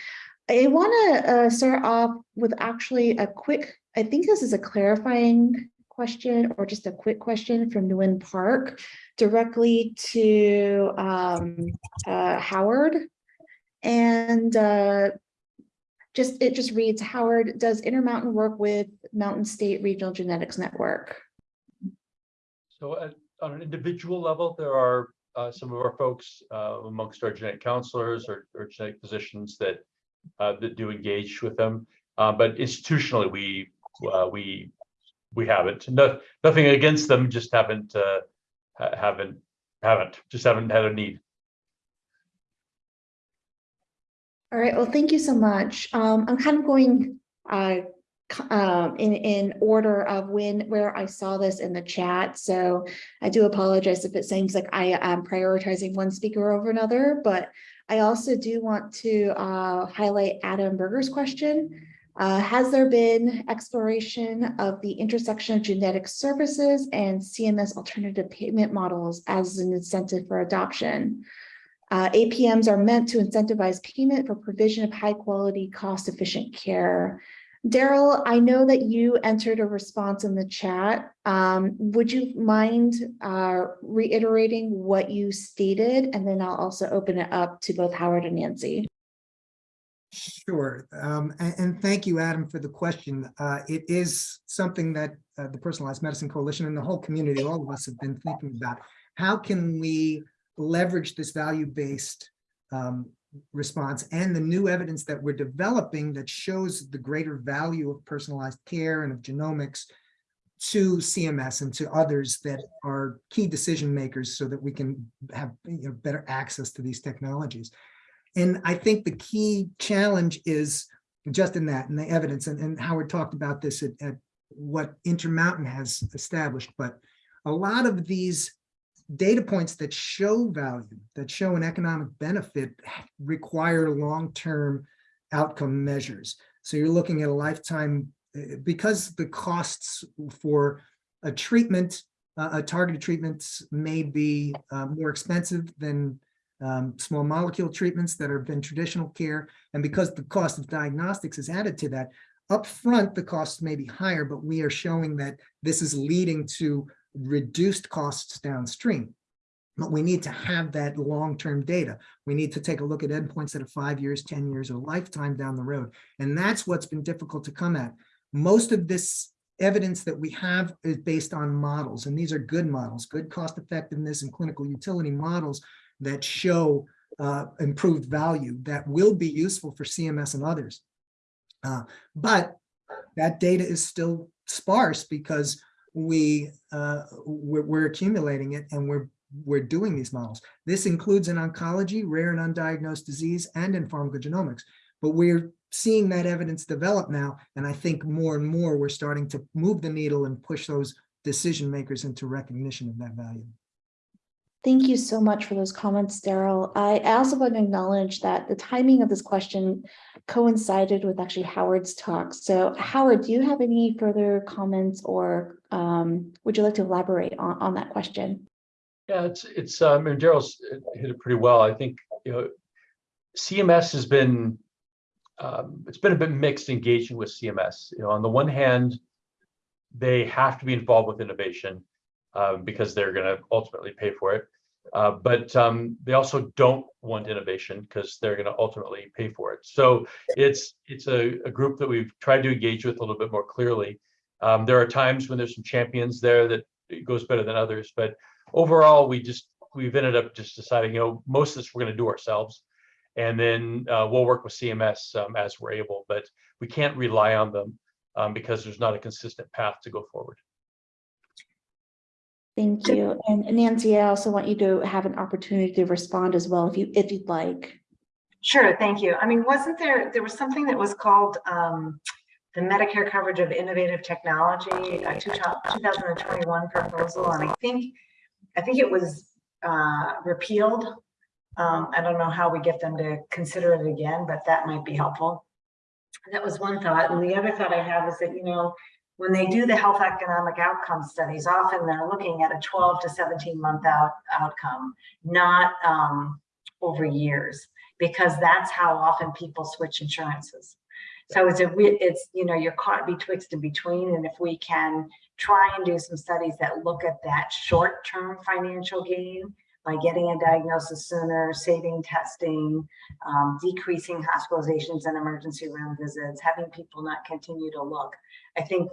I want to start off with actually a quick, I think this is a clarifying question or just a quick question from Nguyen Park directly to um, uh, Howard. And uh, just, it just reads, Howard, does Intermountain work with Mountain State Regional Genetics Network? So at, on an individual level, there are uh, some of our folks uh, amongst our genetic counselors or, or genetic physicians that uh, that do engage with them. Uh, but institutionally, we uh, we we haven't. No, nothing against them, just haven't uh, haven't haven't just haven't had a need. All right, well, thank you so much. Um, I'm kind of going uh, um, in, in order of when, where I saw this in the chat. So I do apologize if it seems like I am prioritizing one speaker over another, but I also do want to uh, highlight Adam Berger's question. Uh, has there been exploration of the intersection of genetic services and CMS alternative payment models as an incentive for adoption? Uh, APMs are meant to incentivize payment for provision of high quality, cost efficient care. Daryl, I know that you entered a response in the chat. Um, would you mind uh, reiterating what you stated? And then I'll also open it up to both Howard and Nancy. Sure, um, and, and thank you, Adam, for the question. Uh, it is something that uh, the Personalized Medicine Coalition and the whole community, all of us have been thinking about. How can we leverage this value-based um, response and the new evidence that we're developing that shows the greater value of personalized care and of genomics to CMS and to others that are key decision makers so that we can have you know, better access to these technologies. And I think the key challenge is just in that, in the evidence, and, and Howard talked about this at, at what Intermountain has established, but a lot of these data points that show value, that show an economic benefit require long-term outcome measures. So you're looking at a lifetime, uh, because the costs for a treatment, uh, a targeted treatment may be uh, more expensive than um, small molecule treatments that have been traditional care. And because the cost of diagnostics is added to that, upfront, the costs may be higher, but we are showing that this is leading to reduced costs downstream. But we need to have that long-term data. We need to take a look at endpoints that are five years, 10 years, or lifetime down the road. And that's what's been difficult to come at. Most of this evidence that we have is based on models, and these are good models, good cost effectiveness and clinical utility models that show uh, improved value that will be useful for CMS and others. Uh, but that data is still sparse because we uh, we're, we're accumulating it and we're we're doing these models. This includes in oncology, rare and undiagnosed disease, and in pharmacogenomics. But we're seeing that evidence develop now, and I think more and more we're starting to move the needle and push those decision makers into recognition of that value. Thank you so much for those comments, Daryl. I also want to acknowledge that the timing of this question coincided with actually Howard's talk. So Howard, do you have any further comments or um, would you like to elaborate on, on that question? Yeah, it's, it's, um, and Daryl's hit it pretty well. I think, you know, CMS has been, um, it's been a bit mixed engaging with CMS. You know, on the one hand, they have to be involved with innovation um, because they're going to ultimately pay for it. Uh, but um, they also don't want innovation because they're going to ultimately pay for it. So it's it's a, a group that we've tried to engage with a little bit more clearly. Um, there are times when there's some champions there that goes better than others, but overall, we just we've ended up just deciding, you know, most of this we're going to do ourselves, and then uh, we'll work with CMS um, as we're able. But we can't rely on them um, because there's not a consistent path to go forward. Thank you. And Nancy, I also want you to have an opportunity to respond as well if you if you'd like. Sure, thank you. I mean, wasn't there, there was something that was called um, the Medicare coverage of innovative technology, a two- 2021 proposal, and I think, I think it was uh, repealed. Um, I don't know how we get them to consider it again, but that might be helpful. That was one thought. And the other thought I have is that, you know, when they do the health economic outcome studies, often they're looking at a 12 to 17 month out outcome, not um, over years, because that's how often people switch insurances. So it's a, it's, you know, you're caught betwixt and between. And if we can try and do some studies that look at that short-term financial gain by getting a diagnosis sooner, saving testing, um, decreasing hospitalizations and emergency room visits, having people not continue to look, I think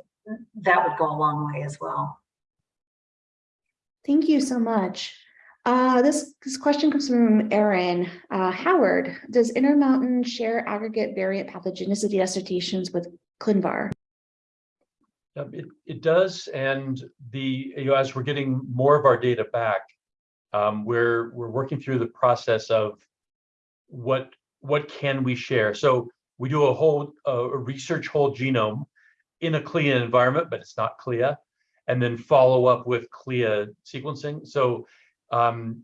that would go a long way as well. Thank you so much. Uh, this, this question comes from Aaron. Uh, Howard, does Intermountain share aggregate variant pathogenicity dissertations with ClinVar? Um, It, it does, and the, you know, as we're getting more of our data back, um, we're, we're working through the process of what, what can we share? So we do a whole, a a research whole genome in a CLIA environment, but it's not CLIA, and then follow up with CLIA sequencing. So um,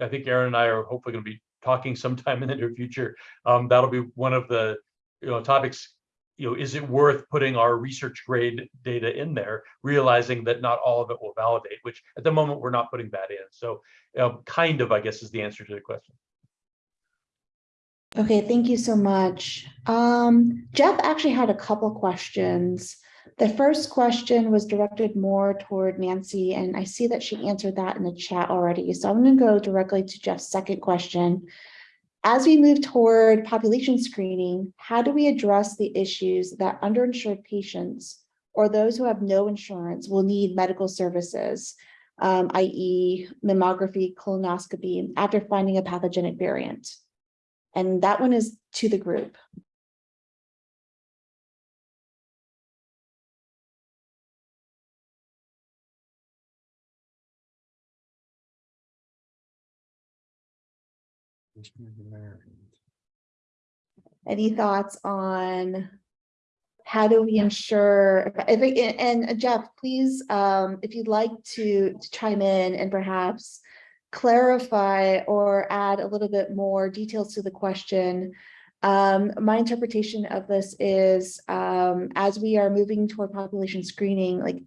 I think Aaron and I are hopefully going to be talking sometime in the near future. Um, that'll be one of the, you know, topics you know, is it worth putting our research grade data in there, realizing that not all of it will validate, which at the moment we're not putting that in. So know, kind of, I guess, is the answer to the question. Okay, thank you so much. Um, Jeff actually had a couple questions. The first question was directed more toward Nancy, and I see that she answered that in the chat already. So I'm going to go directly to Jeff's second question. As we move toward population screening, how do we address the issues that underinsured patients or those who have no insurance will need medical services, um, i.e. mammography, colonoscopy, after finding a pathogenic variant? And that one is to the group. Any thoughts on how do we ensure, if, and Jeff, please, um, if you'd like to to chime in and perhaps clarify or add a little bit more details to the question. Um, my interpretation of this is, um, as we are moving toward population screening, like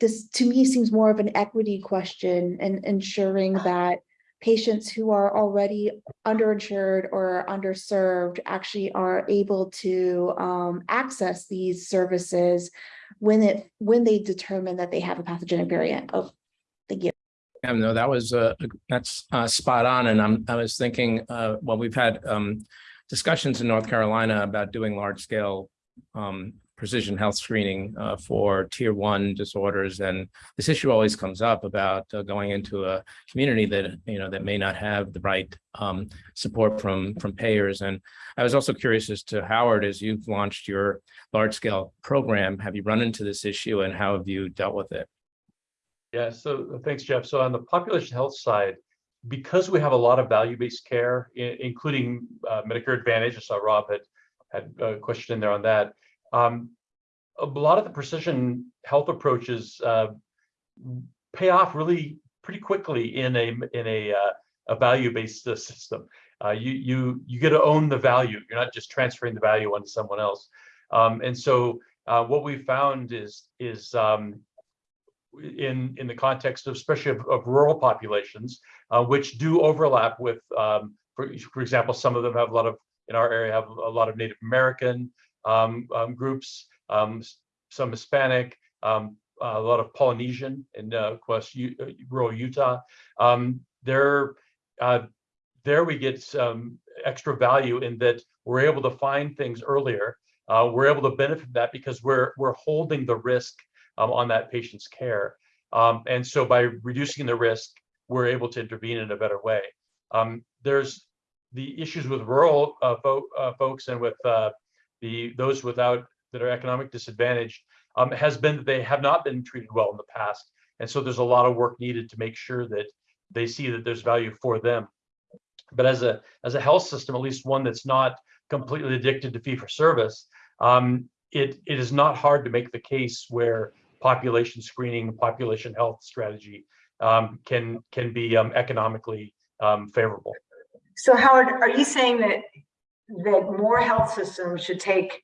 this to me seems more of an equity question and ensuring that patients who are already underinsured or underserved actually are able to um, access these services when it when they determine that they have a pathogenic variant. You. Yeah, no, that was, uh, that's, uh, spot on. And I'm, I was thinking, uh, well, we've had, um, discussions in North Carolina about doing large scale, um, precision health screening, uh, for tier one disorders. And this issue always comes up about uh, going into a community that, you know, that may not have the right, um, support from, from payers. And I was also curious as to Howard, as you've launched your large scale program, have you run into this issue and how have you dealt with it? Yeah, so thanks, Jeff. So on the population health side, because we have a lot of value-based care, including uh, Medicare Advantage, I saw Rob had had a question in there on that. Um, a lot of the precision health approaches uh, pay off really pretty pretty quickly in a in a uh, a value-based uh, system. Uh, you you you get to own the value. You're not just transferring the value onto someone else. Um, and so uh, what we found is is um, in in the context of especially of, of rural populations, uh, which do overlap with, um, for, for example, some of them have a lot of in our area have a lot of Native American um, um, groups, um, some Hispanic, um, a lot of Polynesian in uh, U- uh, rural Utah. Um, there, uh, there we get some extra value in that we're able to find things earlier. Uh, we're able to benefit that because we're we're holding the risk um, on that patient's care. Um, and so by reducing the risk, we're able to intervene in a better way. Um, there's the issues with rural uh, fo- uh, folks and with uh, the those without that are economic disadvantaged um, has been that they have not been treated well in the past. And so there's a lot of work needed to make sure that they see that there's value for them. But as a as a health system, at least one that's not completely addicted to fee for service, um, it it is not hard to make the case where population screening, population health strategy um, can can be um, economically um, favorable. So Howard, are you saying that, that more health systems should take,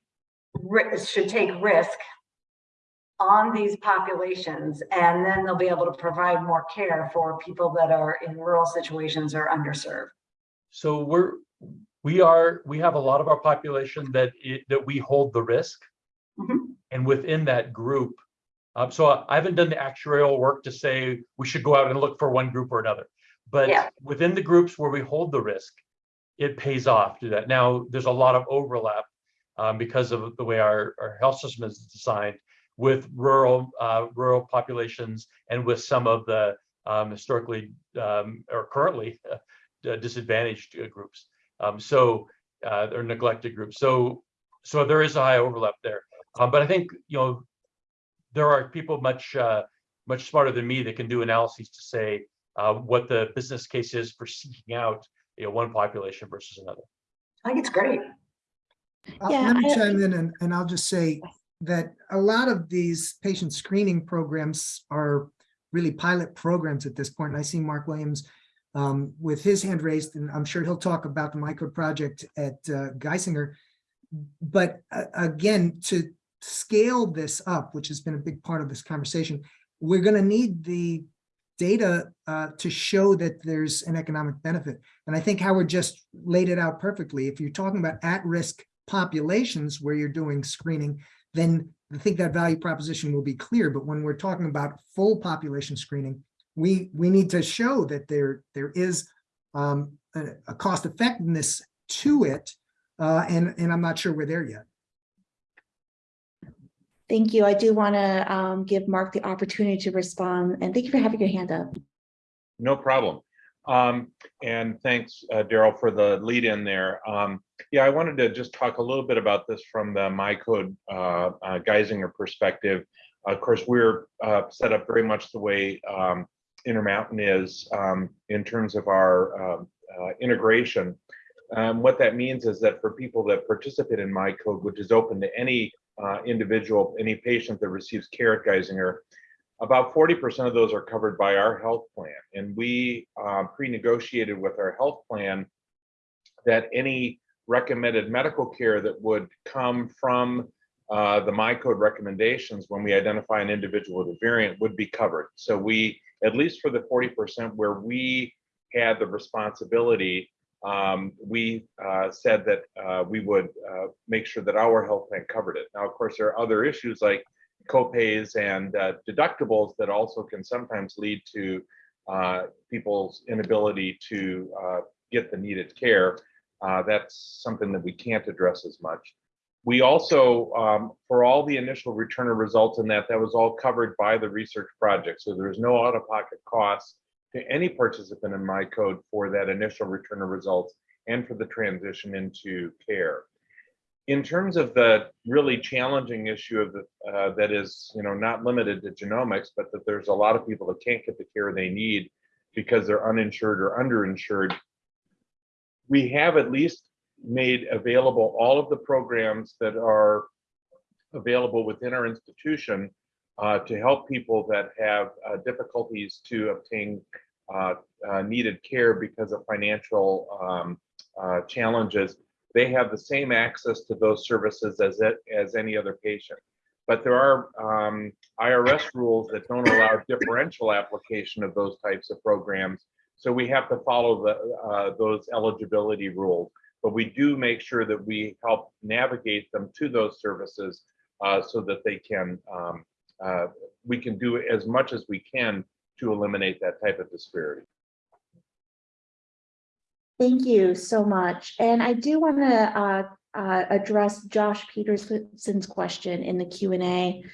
should take risk on these populations and then they'll be able to provide more care for people that are in rural situations or underserved? So we're we are we have a lot of our population that it, that we hold the risk, Mhm. and within that group, um, so I haven't done the actuarial work to say we should go out and look for one group or another, but Yeah. within the groups where we hold the risk, it pays off to do that. Now there's a lot of overlap um, because of the way our, our health system is designed with rural uh, rural populations and with some of the um, historically um, or currently uh, disadvantaged uh, groups. Um, so uh, or neglected groups. So so there is a high overlap there. Um, but I think you know there are people much uh, much smarter than me that can do analyses to say uh, what the business case is for seeking out you know one population versus another. I think it's great. Uh, Yeah, Let me I- chime in and, and I'll just say that a lot of these patient screening programs are really pilot programs at this point. And I see Mark Williams um, with his hand raised, and I'm sure he'll talk about the MyCode project at uh, Geisinger. But uh, again, to scale this up, which has been a big part of this conversation, we're going to need the data uh, to show that there's an economic benefit. And I think Howard just laid it out perfectly. If you're talking about at-risk populations where you're doing screening, then I think that value proposition will be clear. But when we're talking about full population screening, we we need to show that there there is um, a, a cost effectiveness to it, uh, and and I'm not sure we're there yet. Thank you. I do want to um, give Mark the opportunity to respond, and thank you for having your hand up. No problem. Um, and thanks, uh, Daryl, for the lead in there. Um, yeah, I wanted to just talk a little bit about this from the MyCode uh, uh, Geisinger perspective. Of course, we're uh, set up very much the way um, Intermountain is um, in terms of our um, uh, integration. What that means is that for people that participate in MyCode, which is open to any uh, individual, any patient that receives care at Geisinger, about 40% of those are covered by our health plan. And we uh, pre-negotiated with our health plan that any recommended medical care that would come from uh, the MyCode recommendations when we identify an individual with a variant would be covered. So we, at least for the 40% where we had the responsibility, um, we uh, said that uh, we would uh, make sure that our health plan covered it. Now, of course, there are other issues like copays and uh, deductibles that also can sometimes lead to uh, people's inability to uh, get the needed care. That's something that we can't address as much. We also, um, for all the initial return of results in that, that was all covered by the research project. So there's no out-of-pocket costs to any participant in MyCode for that initial return of results and for the transition into care. In terms of the really challenging issue of the uh, that is you know not limited to genomics but that there's a lot of people that can't get the care they need because they're uninsured or underinsured we have at least made available all of the programs that are available within our institution uh, to help people that have uh, difficulties to obtain needed care because of financial um, uh, challenges, they have the same access to those services as it, as any other patient. But there are um, IRS rules that don't allow differential application of those types of programs. So we have to follow the, uh, those eligibility rules. But we do make sure that we help navigate them to those services uh, so that they can, um, uh, we can do as much as we can to eliminate that type of disparity. Thank you so much. And I do want to uh, uh, address Josh Peterson's question in the Q and A.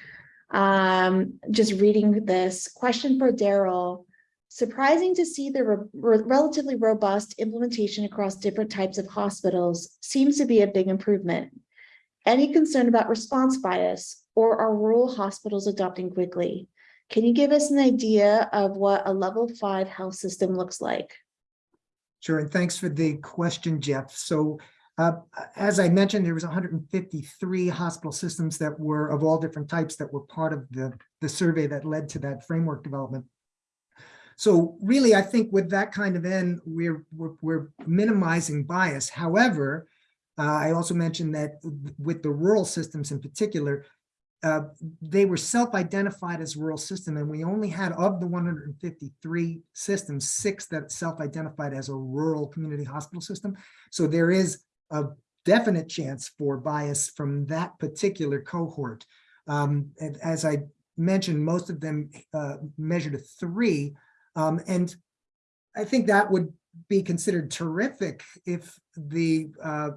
Um, just reading this question for Daryl. Surprising to see the re- re- relatively robust implementation across different types of hospitals seems to be a big improvement. Any concern about response bias or are rural hospitals adopting quickly? Can you give us an idea of what a level five health system looks like? Sure, and thanks for the question, Jeff. So uh, as I mentioned, there was 153 hospital systems that were of all different types that were part of the, the survey that led to that framework development. So really, I think with that kind of end, we're, we're, we're minimizing bias. However, uh, I also mentioned that with the rural systems in particular, uh, they were self-identified as rural system, and we only had of the 153 systems, six that self-identified as a rural community hospital system. So there is a definite chance for bias from that particular cohort. Um, and as I mentioned, most of them uh, measured a three, um, and I think that would be considered terrific if the uh,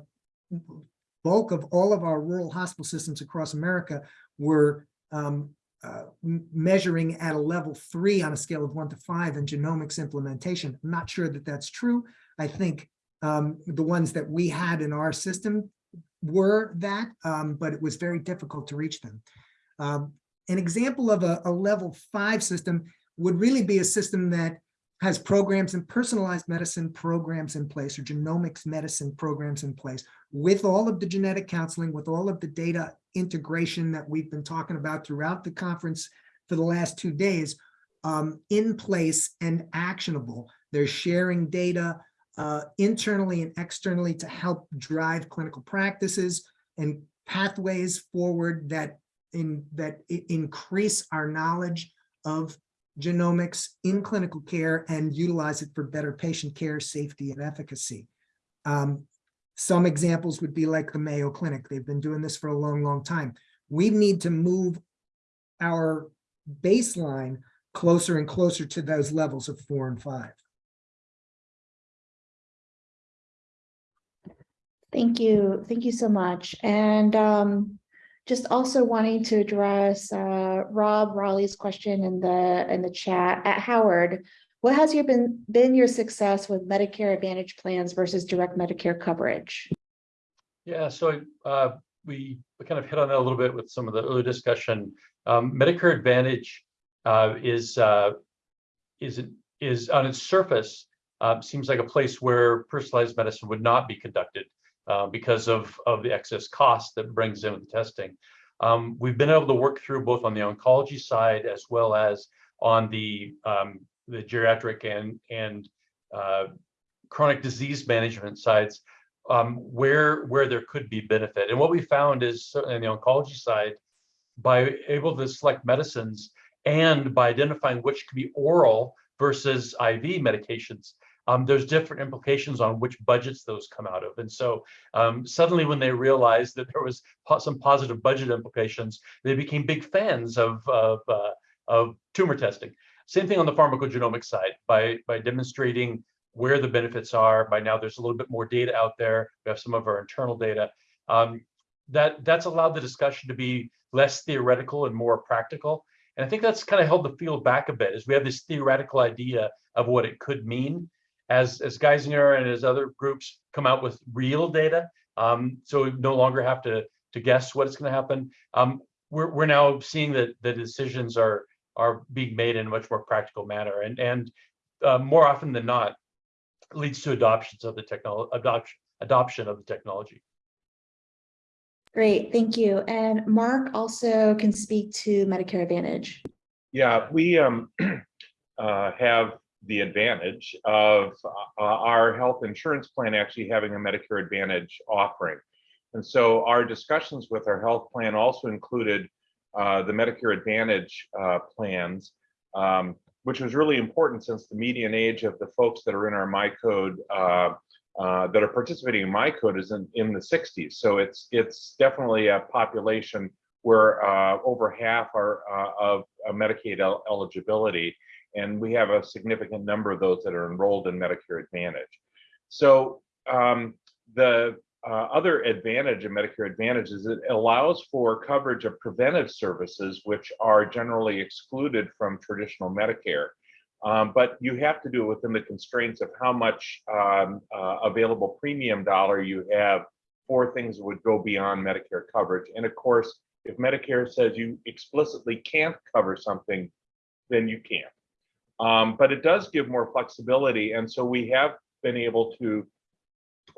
bulk of all of our rural hospital systems across America were um, uh, measuring at a level three on a scale of one to five in genomics implementation. I'm not sure that that's true. I think um, the ones that we had in our system were that, um, but it was very difficult to reach them. Um, an example of a, a level five system would really be a system that has programs and personalized medicine programs in place or genomics medicine programs in place with all of the genetic counseling, with all of the data integration that we've been talking about throughout the conference for the last two days um, in place and actionable. They're sharing data uh, internally and externally to help drive clinical practices and pathways forward that in that increase our knowledge of genomics in clinical care and utilize it for better patient care, safety, and efficacy. Um, some examples would be like the Mayo Clinic. They've been doing this for a long, long time. We need to move our baseline closer and closer to those levels of four and five. Thank you. Thank you so much. And um, just also wanting to address uh, Rob Raleigh's question in the in the chat at Howard. What has your been been your success with Medicare Advantage plans versus direct Medicare coverage? Yeah, so uh, we, we kind of hit on that a little bit with some of the earlier discussion. Um, Medicare Advantage uh, is uh, is is on its surface uh, seems like a place where personalized medicine would not be conducted uh, because of of the excess cost that brings in with the testing. Um, we've been able to work through both on the oncology side as well as on the um, the geriatric and and uh, chronic disease management sides um, where where there could be benefit. And what we found is certainly on the oncology side, by able to select medicines and by identifying which could be oral versus IV medications, um, there's different implications on which budgets those come out of. And so um, suddenly when they realized that there was po some positive budget implications, they became big fans of, of, uh, of tumor testing. Same thing on the pharmacogenomic side by, by demonstrating where the benefits are. By now, there's a little bit more data out there. We have some of our internal data. Um, that that's allowed the discussion to be less theoretical and more practical. And I think that's kind of held the field back a bit as we have this theoretical idea of what it could mean as, as Geisinger and as other groups come out with real data. Um, so we no longer have to, to guess what is going to happen. Um, we're, we're now seeing that the decisions are, are being made in a much more practical manner. And, and uh, more often than not, leads to adoptions of the technology, adoption, adoption of the technology. Great, thank you. And Marc also can speak to Medicare Advantage. Yeah, we um, uh, have the advantage of uh, our health insurance plan actually having a Medicare Advantage offering. And so our discussions with our health plan also included uh, the Medicare Advantage uh, plans, um, which was really important since the median age of the folks that are in our MyCode uh, uh, that are participating in MyCode is in, in the 60s. So it's it's definitely a population where uh, over half are of Medicaid el- eligibility, and we have a significant number of those that are enrolled in Medicare Advantage. So um, the uh, other advantage of Medicare Advantage is it allows for coverage of preventive services, which are generally excluded from traditional Medicare. Um, but you have to do it within the constraints of how much um, uh, available premium dollar you have for things that would go beyond Medicare coverage. And of course, if Medicare says you explicitly can't cover something, then you can't. Um, but it does give more flexibility. And so we have been able to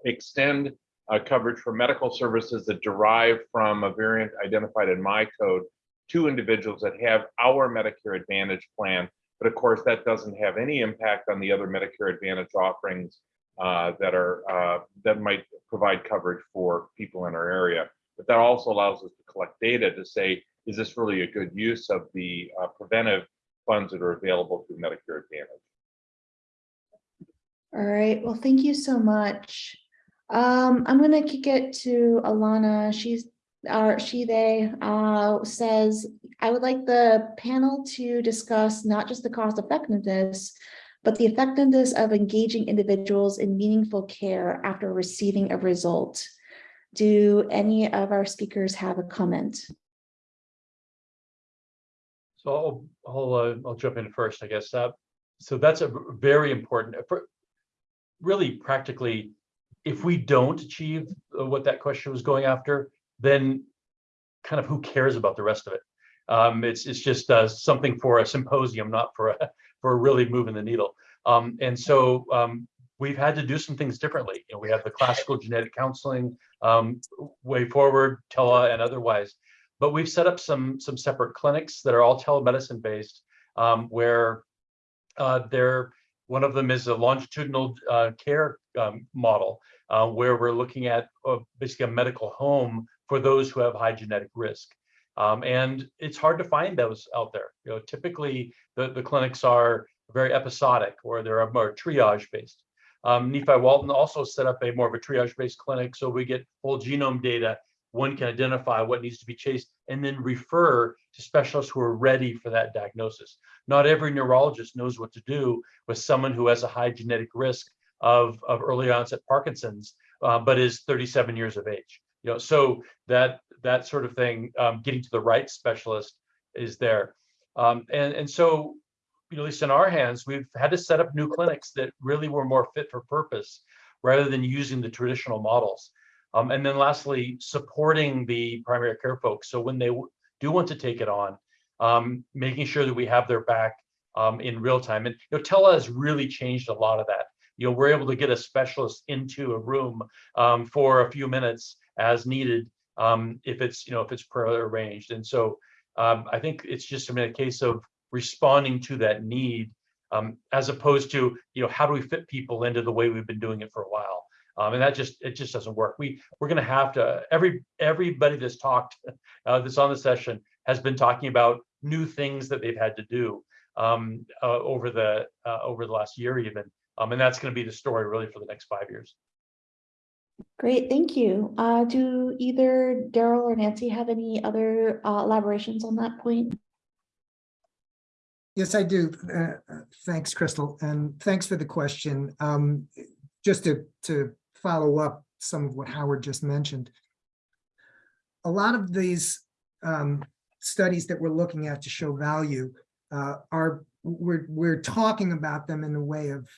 extend uh, coverage for medical services that derive from a variant identified in my code to individuals that have our Medicare Advantage plan. But of course, that doesn't have any impact on the other Medicare Advantage offerings uh, that are uh, that might provide coverage for people in our area. But that also allows us to collect data to say, is this really a good use of the uh, preventive funds that are available through Medicare Advantage? All right, well, thank you so much. Um, I'm gonna kick it to Alana. She's, uh, she, they, uh, says, I would like the panel to discuss not just the cost effectiveness, but the effectiveness of engaging individuals in meaningful care after receiving a result. Do any of our speakers have a comment? So I'll, I'll, uh, I'll jump in first, I guess. Uh, so that's a very important, really practically, if we don't achieve uh, what that question was going after, then kind of who cares about the rest of it? Um, it's, it's just uh, something for a symposium, not for a, for really moving the needle. Um, and so um, we've had to do some things differently. You know, we have the classical genetic counseling um, way forward, tele and otherwise. But we've set up some some separate clinics that are all telemedicine based, um, where uh, they're one of them is a longitudinal uh, care um, model, uh, where we're looking at uh, basically a medical home for those who have high genetic risk. Um, and it's hard to find those out there. You know, typically the, the clinics are very episodic or they're more triage based. Um, Nephi Walton also set up a more of a triage based clinic so we get whole genome data one can identify what needs to be chased and then refer to specialists who are ready for that diagnosis. Not every neurologist knows what to do with someone who has a high genetic risk of, of early onset Parkinson's, uh, but is 37 years of age. You know, so that that sort of thing, um, getting to the right specialist is there. Um, and, and so, you know, at least in our hands, we've had to set up new clinics that really were more fit for purpose rather than using the traditional models. Um, and then lastly, supporting the primary care folks. So when they do want to take it on, um, making sure that we have their back um, in real time. And you know, Tele has really changed a lot of that. You know, we're able to get a specialist into a room um, for a few minutes as needed um, if it's, you know, if it's prearranged. And so um, I think it's just I mean, a case of responding to that need um, as opposed to, you know, how do we fit people into the way we've been doing it for a while? Um, and that just it just doesn't work. We we're going to have to every everybody that's talked uh, that's on the session has been talking about new things that they've had to do um, uh, over the uh, over the last year even, um, and that's going to be the story really for the next five years. Great, thank you. Uh, do either Daryl or Nancy have any other uh, elaborations on that point? Yes, I do. Uh, uh, Thanks, Crystal, and thanks for the question. Um, Just to, to follow up some of what Howard just mentioned. A lot of these um, studies that we're looking at to show value uh, are, we're, we're talking about them in the way of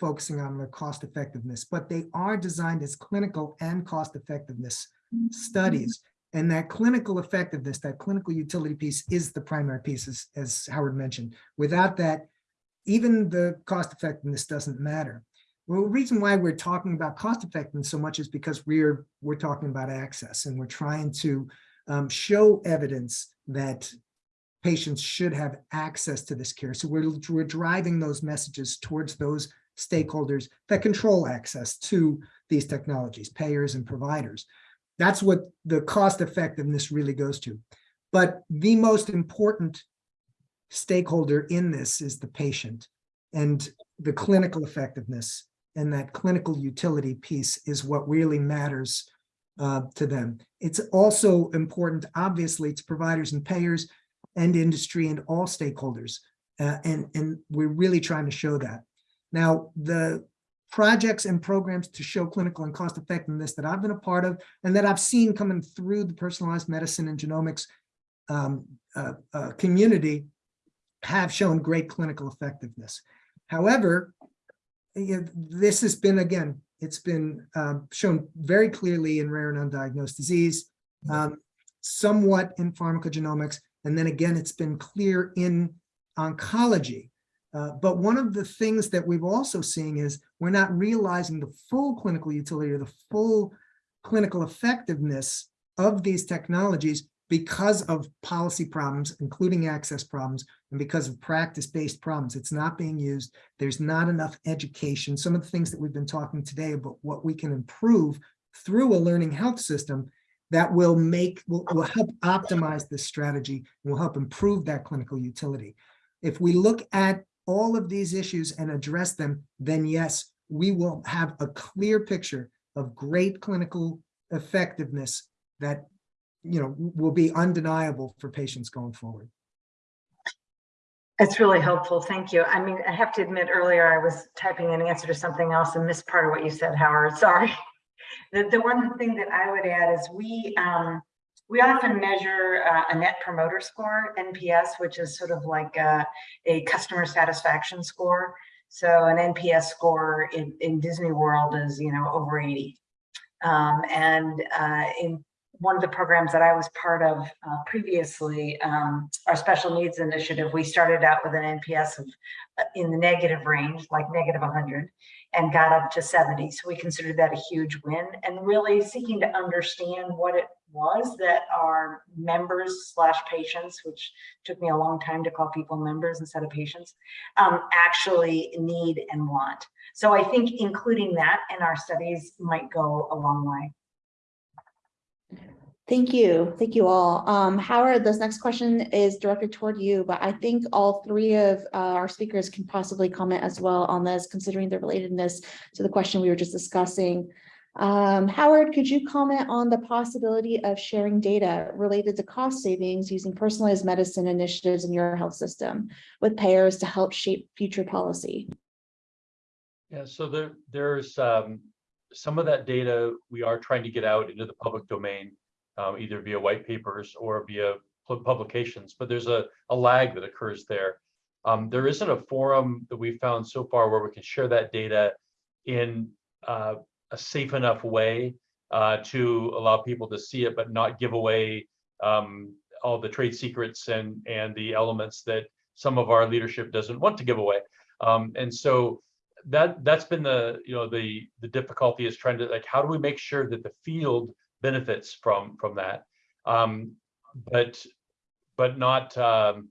focusing on the cost effectiveness, but they are designed as clinical and cost effectiveness studies. And that clinical effectiveness, that clinical utility piece is the primary piece, as, as Howard mentioned. Without that, even the cost effectiveness doesn't matter. Well, the reason why we're talking about cost effectiveness so much is because we're, we're talking about access and we're trying to um, show evidence that patients should have access to this care. So we're, we're driving those messages towards those stakeholders that control access to these technologies, payers and providers. That's what the cost effectiveness really goes to. But the most important stakeholder in this is the patient and the clinical effectiveness and that clinical utility piece is what really matters uh, to them. It's also important, obviously, to providers and payers and industry and all stakeholders. Uh, and, and we're really trying to show that. Now, the projects and programs to show clinical and cost effectiveness that I've been a part of and that I've seen coming through the personalized medicine and genomics um, uh, uh, community have shown great clinical effectiveness. However, you know, this has been, again, it's been um, shown very clearly in rare and undiagnosed disease, um, somewhat in pharmacogenomics, and then again, it's been clear in oncology. Uh, but one of the things that we've also seen is we're not realizing the full clinical utility or the full clinical effectiveness of these technologies because of policy problems, including access problems, and because of practice-based problems. It's not being used. There's not enough education. Some of the things that we've been talking today about what we can improve through a learning health system that will make, will, will help optimize this strategy and will help improve that clinical utility. If we look at all of these issues and address them, then yes, we will have a clear picture of great clinical effectiveness that you know, will be undeniable for patients going forward. That's really helpful. Thank you. I mean, I have to admit earlier I was typing an answer to something else and missed part of what you said, Howard. Sorry. The, the one thing that I would add is we um, we often measure uh, a net promoter score, NPS, which is sort of like a, a customer satisfaction score. So an NPS score in, in Disney World is, you know, over 80. Um, and uh, in one of the programs that I was part of uh, previously, um, our special needs initiative, we started out with an NPS of uh, in the negative range, like negative 100, and got up to 70. So we considered that a huge win and really seeking to understand what it was that our members slash patients, which took me a long time to call people members instead of patients, um, actually need and want. So I think including that in our studies might go a long way. Thank you. Thank you all. Um, Howard, this next question is directed toward you, but I think all three of uh, our speakers can possibly comment as well on this, considering the relatedness to the question we were just discussing. Um, Howard, could you comment on the possibility of sharing data related to cost savings using personalized medicine initiatives in your health system with payers to help shape future policy? Yeah, so there, there's um, some of that data we are trying to get out into the public domain, um, either via white papers or via publications, but there's a, a lag that occurs there. Um, there isn't a forum that we've found so far where we can share that data in uh, a safe enough way uh, to allow people to see it, but not give away um, all the trade secrets and and the elements that some of our leadership doesn't want to give away. Um, and so that that's been the you know the the difficulty is trying to like how do we make sure that the field benefits from from that, um, but but not um,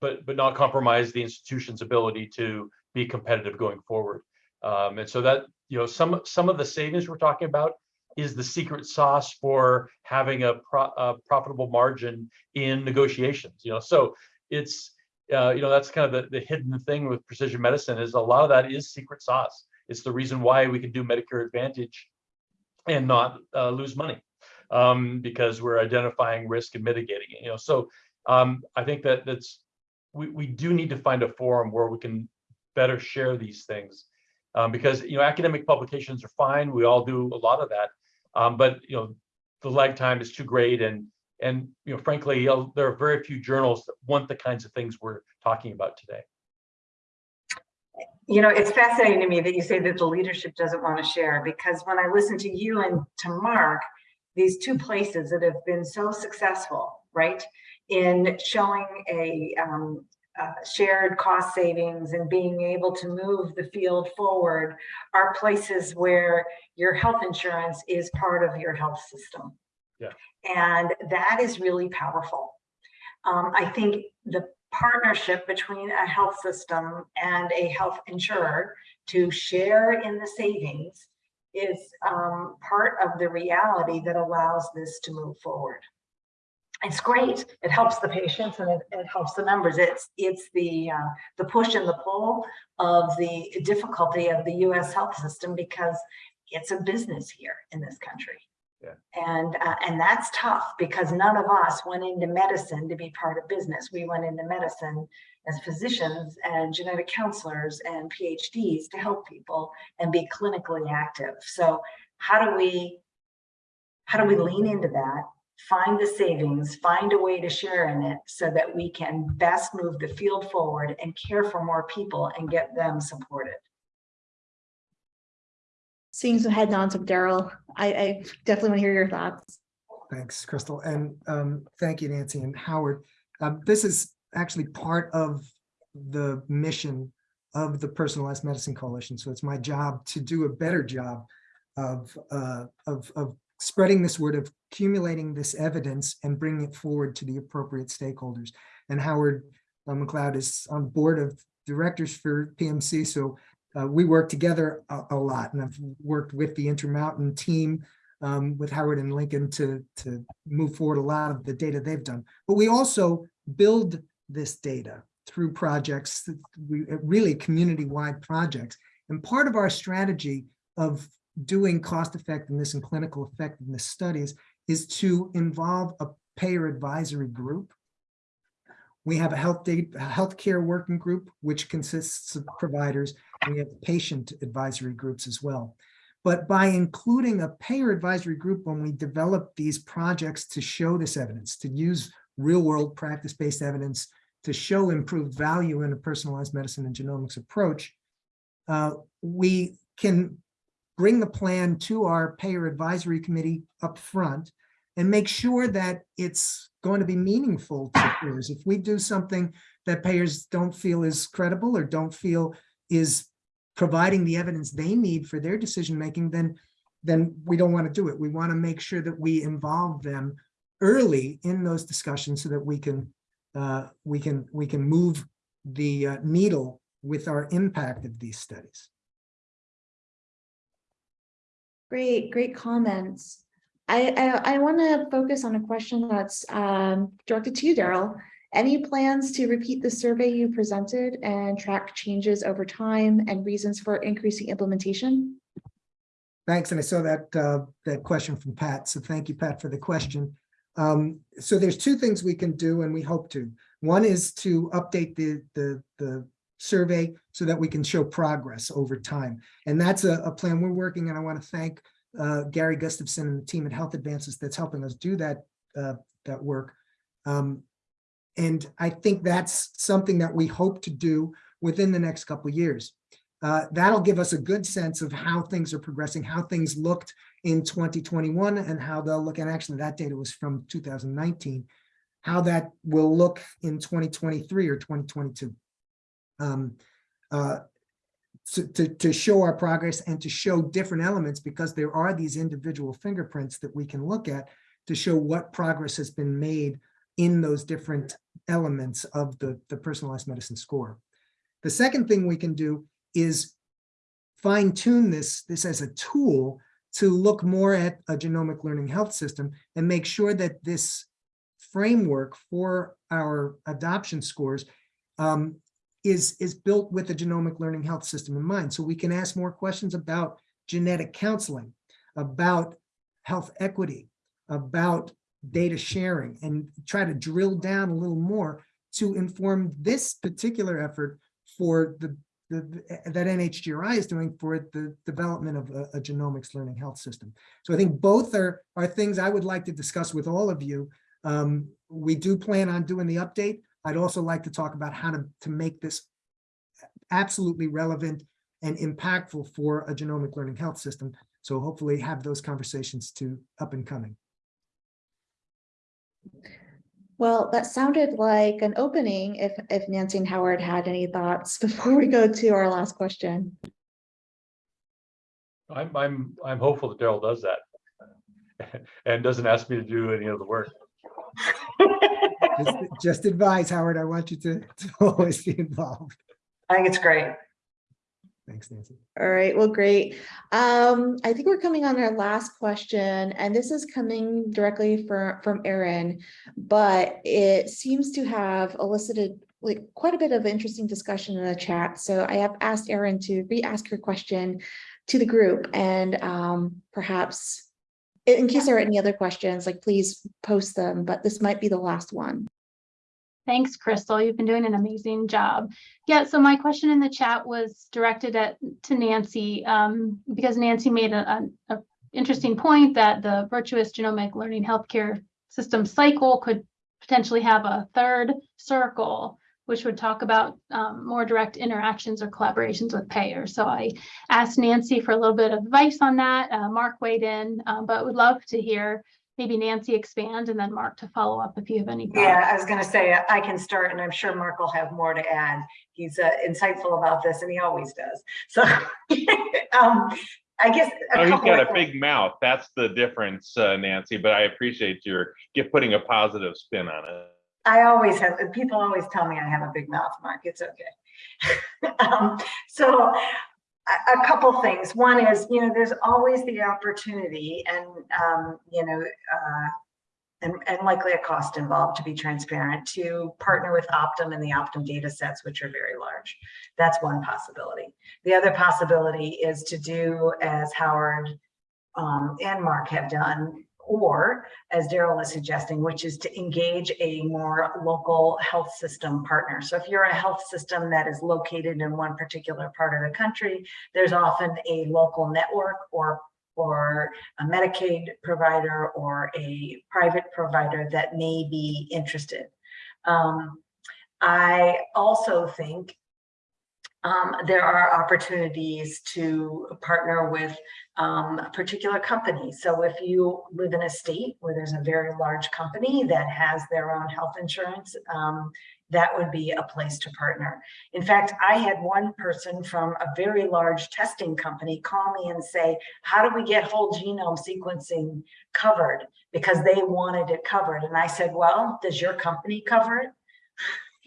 but but not compromise the institution's ability to be competitive going forward. Um, and so that you know, some some of the savings we're talking about is the secret sauce for having a, pro, a profitable margin in negotiations. You know, so it's uh, you know that's kind of the, the hidden thing with precision medicine is a lot of that is secret sauce. It's the reason why we can do Medicare Advantage and not uh, lose money um, because we're identifying risk and mitigating it. You know, so um, I think that that's we we do need to find a forum where we can better share these things um, because you know academic publications are fine. We all do a lot of that, um, but you know the lag time is too great, and and you know frankly there are very few journals that want the kinds of things we're talking about today. You know, it's fascinating to me that you say that the leadership doesn't want to share because when I listen to you and to Marc, these two places that have been so successful, right, in showing a um, uh, shared cost savings and being able to move the field forward are places where your health insurance is part of your health system. And that is really powerful. Um, I think the partnership between a health system and a health insurer to share in the savings is um, part of the reality that allows this to move forward. It's great. It helps the patients and it, it helps the members. It's it's the uh, the push and the pull of the difficulty of the U.S. health system because it's a business here in this country. Yeah. And uh, and that's tough because none of us went into medicine to be part of business. We went into medicine as physicians and genetic counselors and PhDs to help people and be clinically active. So how do we how do we lean into that? Find the savings, find a way to share in it so that we can best move the field forward and care for more people and get them supported. Seeing some head nods from Daryl, I, I definitely want to hear your thoughts. Thanks, Crystal, and um, thank you, Nancy and Howard. Um, This is actually part of the mission of the Personalized Medicine Coalition, so it's my job to do a better job of, uh, of, of spreading this word, of accumulating this evidence and bringing it forward to the appropriate stakeholders. And Howard uh, McLeod is on board of directors for PMC, so uh, we work together a, a lot, and I've worked with the Intermountain team um, with Howard and Lincoln to, to move forward a lot of the data they've done. But we also build this data through projects, we really community-wide projects. And part of our strategy of doing cost effectiveness and clinical effectiveness studies is to involve a payer advisory group. We have a health data, healthcare working group, which consists of providers, we have patient advisory groups as well. But by including a payer advisory group when we develop these projects to show this evidence, to use real world practice-based evidence to show improved value in a personalized medicine and genomics approach, uh, we can bring the plan to our payer advisory committee up front and make sure that it's going to be meaningful to payers. If we do something that payers don't feel is credible or don't feel is providing the evidence they need for their decision-making, then, then we don't want to do it. We want to make sure that we involve them early in those discussions so that we can, uh, we can, we can move the uh, needle with our impact of these studies. Great, great comments. I, I, I want to focus on a question that's um, directed to you, Daryl. Any plans to repeat the survey you presented and track changes over time and reasons for increasing implementation? Thanks, and I saw that, uh, that question from Pat, so thank you, Pat, for the question. Um, so there's two things we can do and we hope to. One is to update the, the, the survey so that we can show progress over time. And that's a, a plan we're working and I want to thank uh, Gary Gustafson and the team at Health Advances that's helping us do that, uh, that work. Um, and I think that's something that we hope to do within the next couple of years. Uh, that'll give us a good sense of how things are progressing, how things looked in 2021 and how they'll look, and actually that data was from 2019, how that will look in 2023 or 2022. Um, uh, to, to, to show our progress and to show different elements because there are these individual fingerprints that we can look at to show what progress has been made in those different elements of the, the personalized medicine score. The second thing we can do is fine tune this, this as a tool to look more at a genomic learning health system and make sure that this framework for our adoption scores um, is, is built with the genomic learning health system in mind. So we can ask more questions about genetic counseling, about health equity, about data sharing, and try to drill down a little more to inform this particular effort for the, the that NHGRI is doing for the development of a, a genomics learning health system. So I think both are, are things I would like to discuss with all of you. Um, we do plan on doing the update. I'd also like to talk about how to, to make this absolutely relevant and impactful for a genomic learning health system. So hopefully have those conversations to up and coming. Well, that sounded like an opening if, if Nancy and Howard had any thoughts before we go to our last question. I'm, I'm, I'm hopeful that Daryl does that. And doesn't ask me to do any of the work. Just- Just advise, Howard, I want you to to always be involved. I think it's great. Thanks, Nancy. All right, well, great. Um, I think we're coming on our last question, and this is coming directly from, from Erin. But it seems to have elicited like quite a bit of interesting discussion in the chat. So I have asked Erin to re-ask her question to the group and um, perhaps in case there are any other questions, like please post them, but this might be the last one. Thanks, Crystal. You've been doing an amazing job. Yeah, so my question in the chat was directed at, to Nancy, um, because Nancy made a, a, a interesting point that the virtuous genomic learning healthcare system cycle could potentially have a third circle, which would talk about, um, more direct interactions or collaborations with payers. So I asked Nancy for a little bit of advice on that. Uh, Marc weighed in, um, but would love to hear maybe Nancy expand and then Marc to follow up if you have any thoughts. Yeah, I was gonna say, I can start and I'm sure Marc will have more to add. He's uh, insightful about this and he always does. So, um, I guess. a Oh, he's couple got of a big mouth. That's the difference, uh, Nancy, but I appreciate your, get putting a positive spin on it. I always have, people always tell me I have a big mouth, Marc, it's okay. Um, So a, couple things. One is, you know, there's always the opportunity and, um, you know, uh, and, and likely a cost involved to be transparent, to partner with Optum and the Optum data sets, which are very large. That's one possibility. The other possibility is to do as Howard um, and Mark have done, or as Daryl was suggesting, which is to engage a more local health system partner. So if you're a health system that is located in one particular part of the country, there's often a local network or or a Medicaid provider or a private provider that may be interested. Um, I also think um, there are opportunities to partner with um, particular companies. So if you live in a state where there's a very large company that has their own health insurance, um, that would be a place to partner. In fact, I had one person from a very large testing company call me and say, how do we get whole genome sequencing covered? Because they wanted it covered. And I said, well, does your company cover it?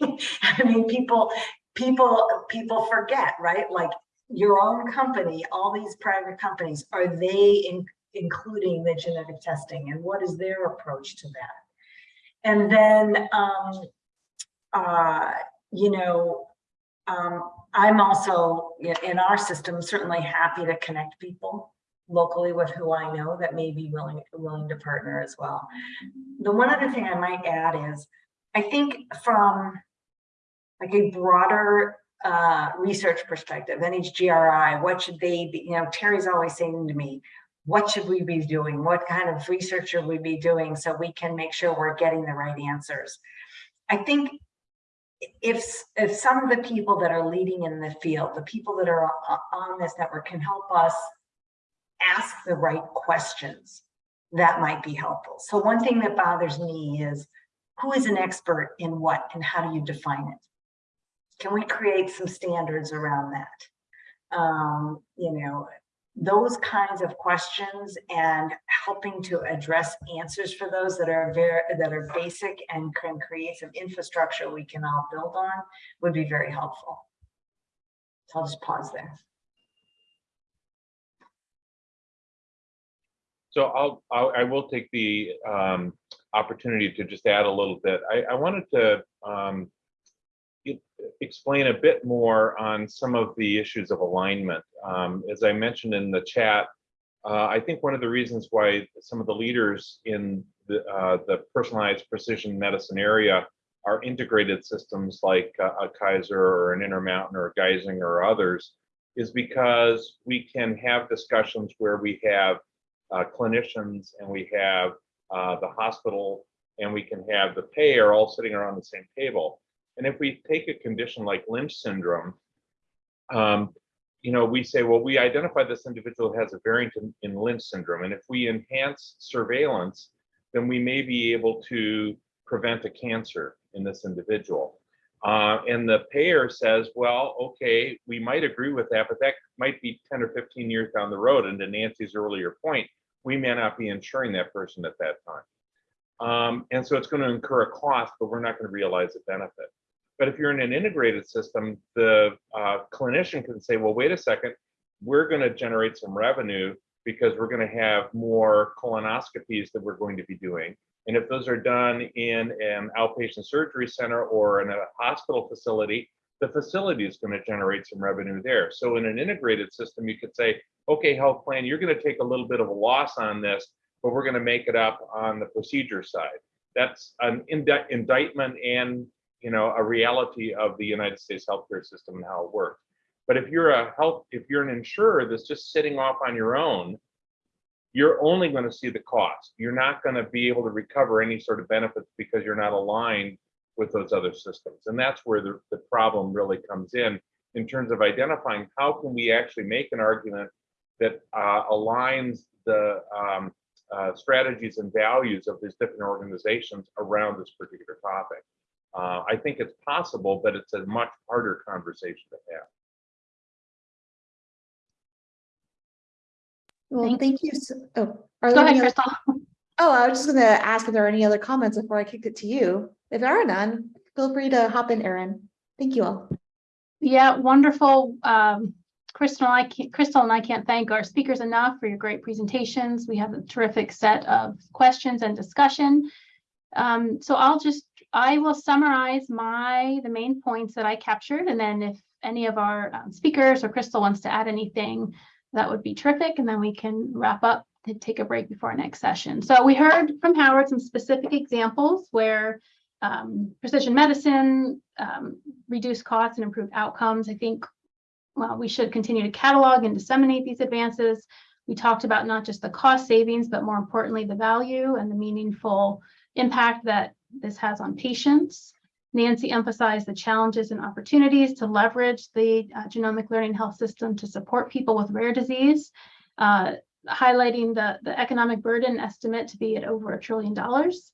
I mean, people, people, people forget, right? Like your own company, all these private companies, are they in, including the genetic testing and what is their approach to that? And then, um, uh, you know, um, I'm also in our system certainly happy to connect people locally with who I know that may be willing willing to partner as well. The one other thing I might add is, I think from like a broader uh, research perspective, NHGRI, what should they be, you know, Terry's always saying to me, what should we be doing? What kind of research should we be doing so we can make sure we're getting the right answers? I think if, if some of the people that are leading in the field, the people that are on this network can help us ask the right questions, that might be helpful. So one thing that bothers me is who is an expert in what and how do you define it? Can we create some standards around that? Um, you know, those kinds of questions and helping to address answers for those that are very that are basic and can create some infrastructure we can all build on would be very helpful. So I'll just pause there. So I'll, I'll, I will take the um, opportunity to just add a little bit. I, I wanted to um, explain a bit more on some of the issues of alignment. Um, As I mentioned in the chat, uh, I think one of the reasons why some of the leaders in the, uh, the personalized precision medicine area are integrated systems like uh, a Kaiser or an Intermountain or Geisinger or others is because we can have discussions where we have uh, clinicians and we have uh, the hospital and we can have the payer all sitting around the same table. And if we take a condition like Lynch syndrome, um, you know, we say, well, we identify this individual has a variant in, in Lynch syndrome. And if we enhance surveillance, then we may be able to prevent a cancer in this individual. Uh, and the payer says, well, okay, we might agree with that, but that might be 10 or 15 years down the road. And to Nancy's earlier point, we may not be insuring that person at that time. Um, and so it's going to incur a cost, but we're not going to realize the benefit. But if you're in an integrated system, the uh, clinician can say, well, wait a second, we're going to generate some revenue because we're going to have more colonoscopies that we're going to be doing. And if those are done in an outpatient surgery center or in a hospital facility, the facility is going to generate some revenue there. So in an integrated system, you could say, okay, health plan, you're going to take a little bit of a loss on this, but we're going to make it up on the procedure side. That's an indi- indictment and you know a reality of the United States healthcare system and how it works. But if you're a health, if you're an insurer that's just sitting off on your own, you're only going to see the cost. You're not going to be able to recover any sort of benefits because you're not aligned with those other systems. And that's where the, the problem really comes in, in terms of identifying how can we actually make an argument that uh, aligns the um, uh, strategies and values of these different organizations around this particular topic. Uh, I think it's possible, but it's a much harder conversation to have. Well, Thank- thank you. so- Oh, are Go there ahead, any other, Crystal. oh, I was just gonna ask if there are any other comments before I kicked it to you. If there are none, feel free to hop in, Erin. Thank you all. Yeah, wonderful. Um, Crystal, and I can't, Crystal and I can't thank our speakers enough for your great presentations. We have a terrific set of questions and discussion. Um, so I'll just, I will summarize my, the main points that I captured, and then if any of our um, speakers or Crystal wants to add anything, that would be terrific, and then we can wrap up and take a break before our next session. So we heard from Howard some specific examples where um, precision medicine, um, reduce costs and improve outcomes. I think, well, we should continue to catalog and disseminate these advances. We talked about not just the cost savings, but more importantly, the value and the meaningful impact that this has on patients. Nancy emphasized the challenges and opportunities to leverage the uh, genomic learning health system to support people with rare disease, uh, highlighting the, the economic burden estimate to be at over a trillion dollars.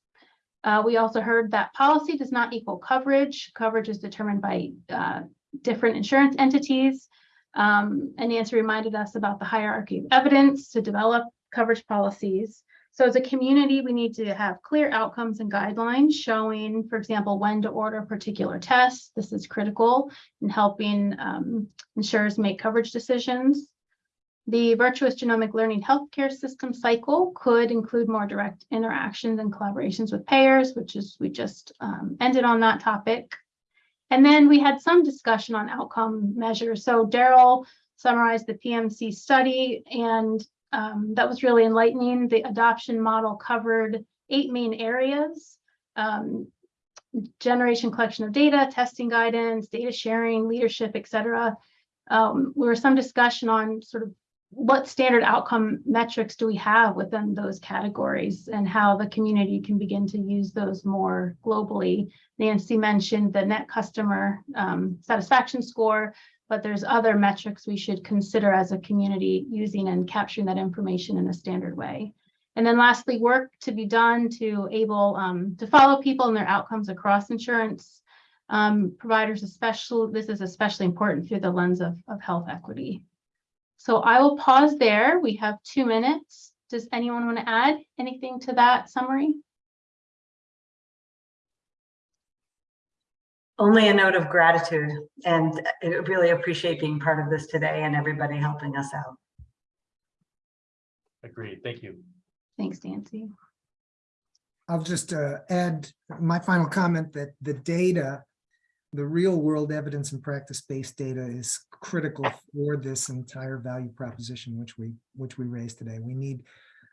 Uh, we also heard that policy does not equal coverage. Coverage is determined by uh, different insurance entities. Um, and Nancy reminded us about the hierarchy of evidence to develop coverage policies. So as a community, we need to have clear outcomes and guidelines showing, for example, when to order particular tests. This is critical in helping um, insurers make coverage decisions. The virtuous genomic learning healthcare system cycle could include more direct interactions and collaborations with payers, which is, we just um, ended on that topic. And then we had some discussion on outcome measures. So Daryl summarized the PMC study and um, that was really enlightening. The adoption model covered eight main areas. Um, generation collection of data, testing guidance, data sharing, leadership, et cetera. Um, there was some discussion on sort of what standard outcome metrics do we have within those categories and how the community can begin to use those more globally. Nancy mentioned the net customer um, satisfaction score, but there's other metrics we should consider as a community using and capturing that information in a standard way. And then lastly, work to be done to able um, to follow people and their outcomes across insurance um, providers, especially, this is especially important through the lens of, of health equity. So I will pause there. We have two minutes. Does anyone want to add anything to that summary? Only a note of gratitude and I really appreciate being part of this today and everybody helping us out. Agreed. Thank you. Thanks, Nancy. I'll just uh, add my final comment that the data, the real world evidence and practice-based data is critical for this entire value proposition, which we, which we raised today. We need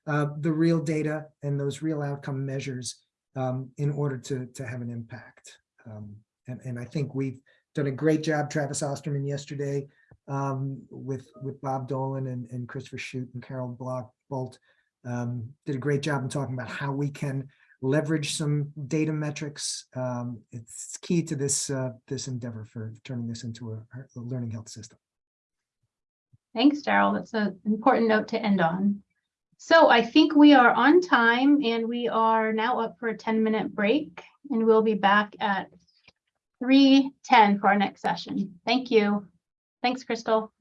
uh, the real data and those real outcome measures um, in order to, to have an impact. Um, and, and I think we've done a great job, Travis Osterman yesterday um, with, with Bob Dolin and, and Christopher Chute and Carol Block Bolt um, did a great job in talking about how we can leverage some data metrics. Um, it's key to this uh, this endeavor for turning this into a, a learning health system. Thanks, Daryl. That's an important note to end on. So I think we are on time and we are now up for a 10-minute break and we'll be back at 3:10 for our next session. Thank you. Thanks, Crystal.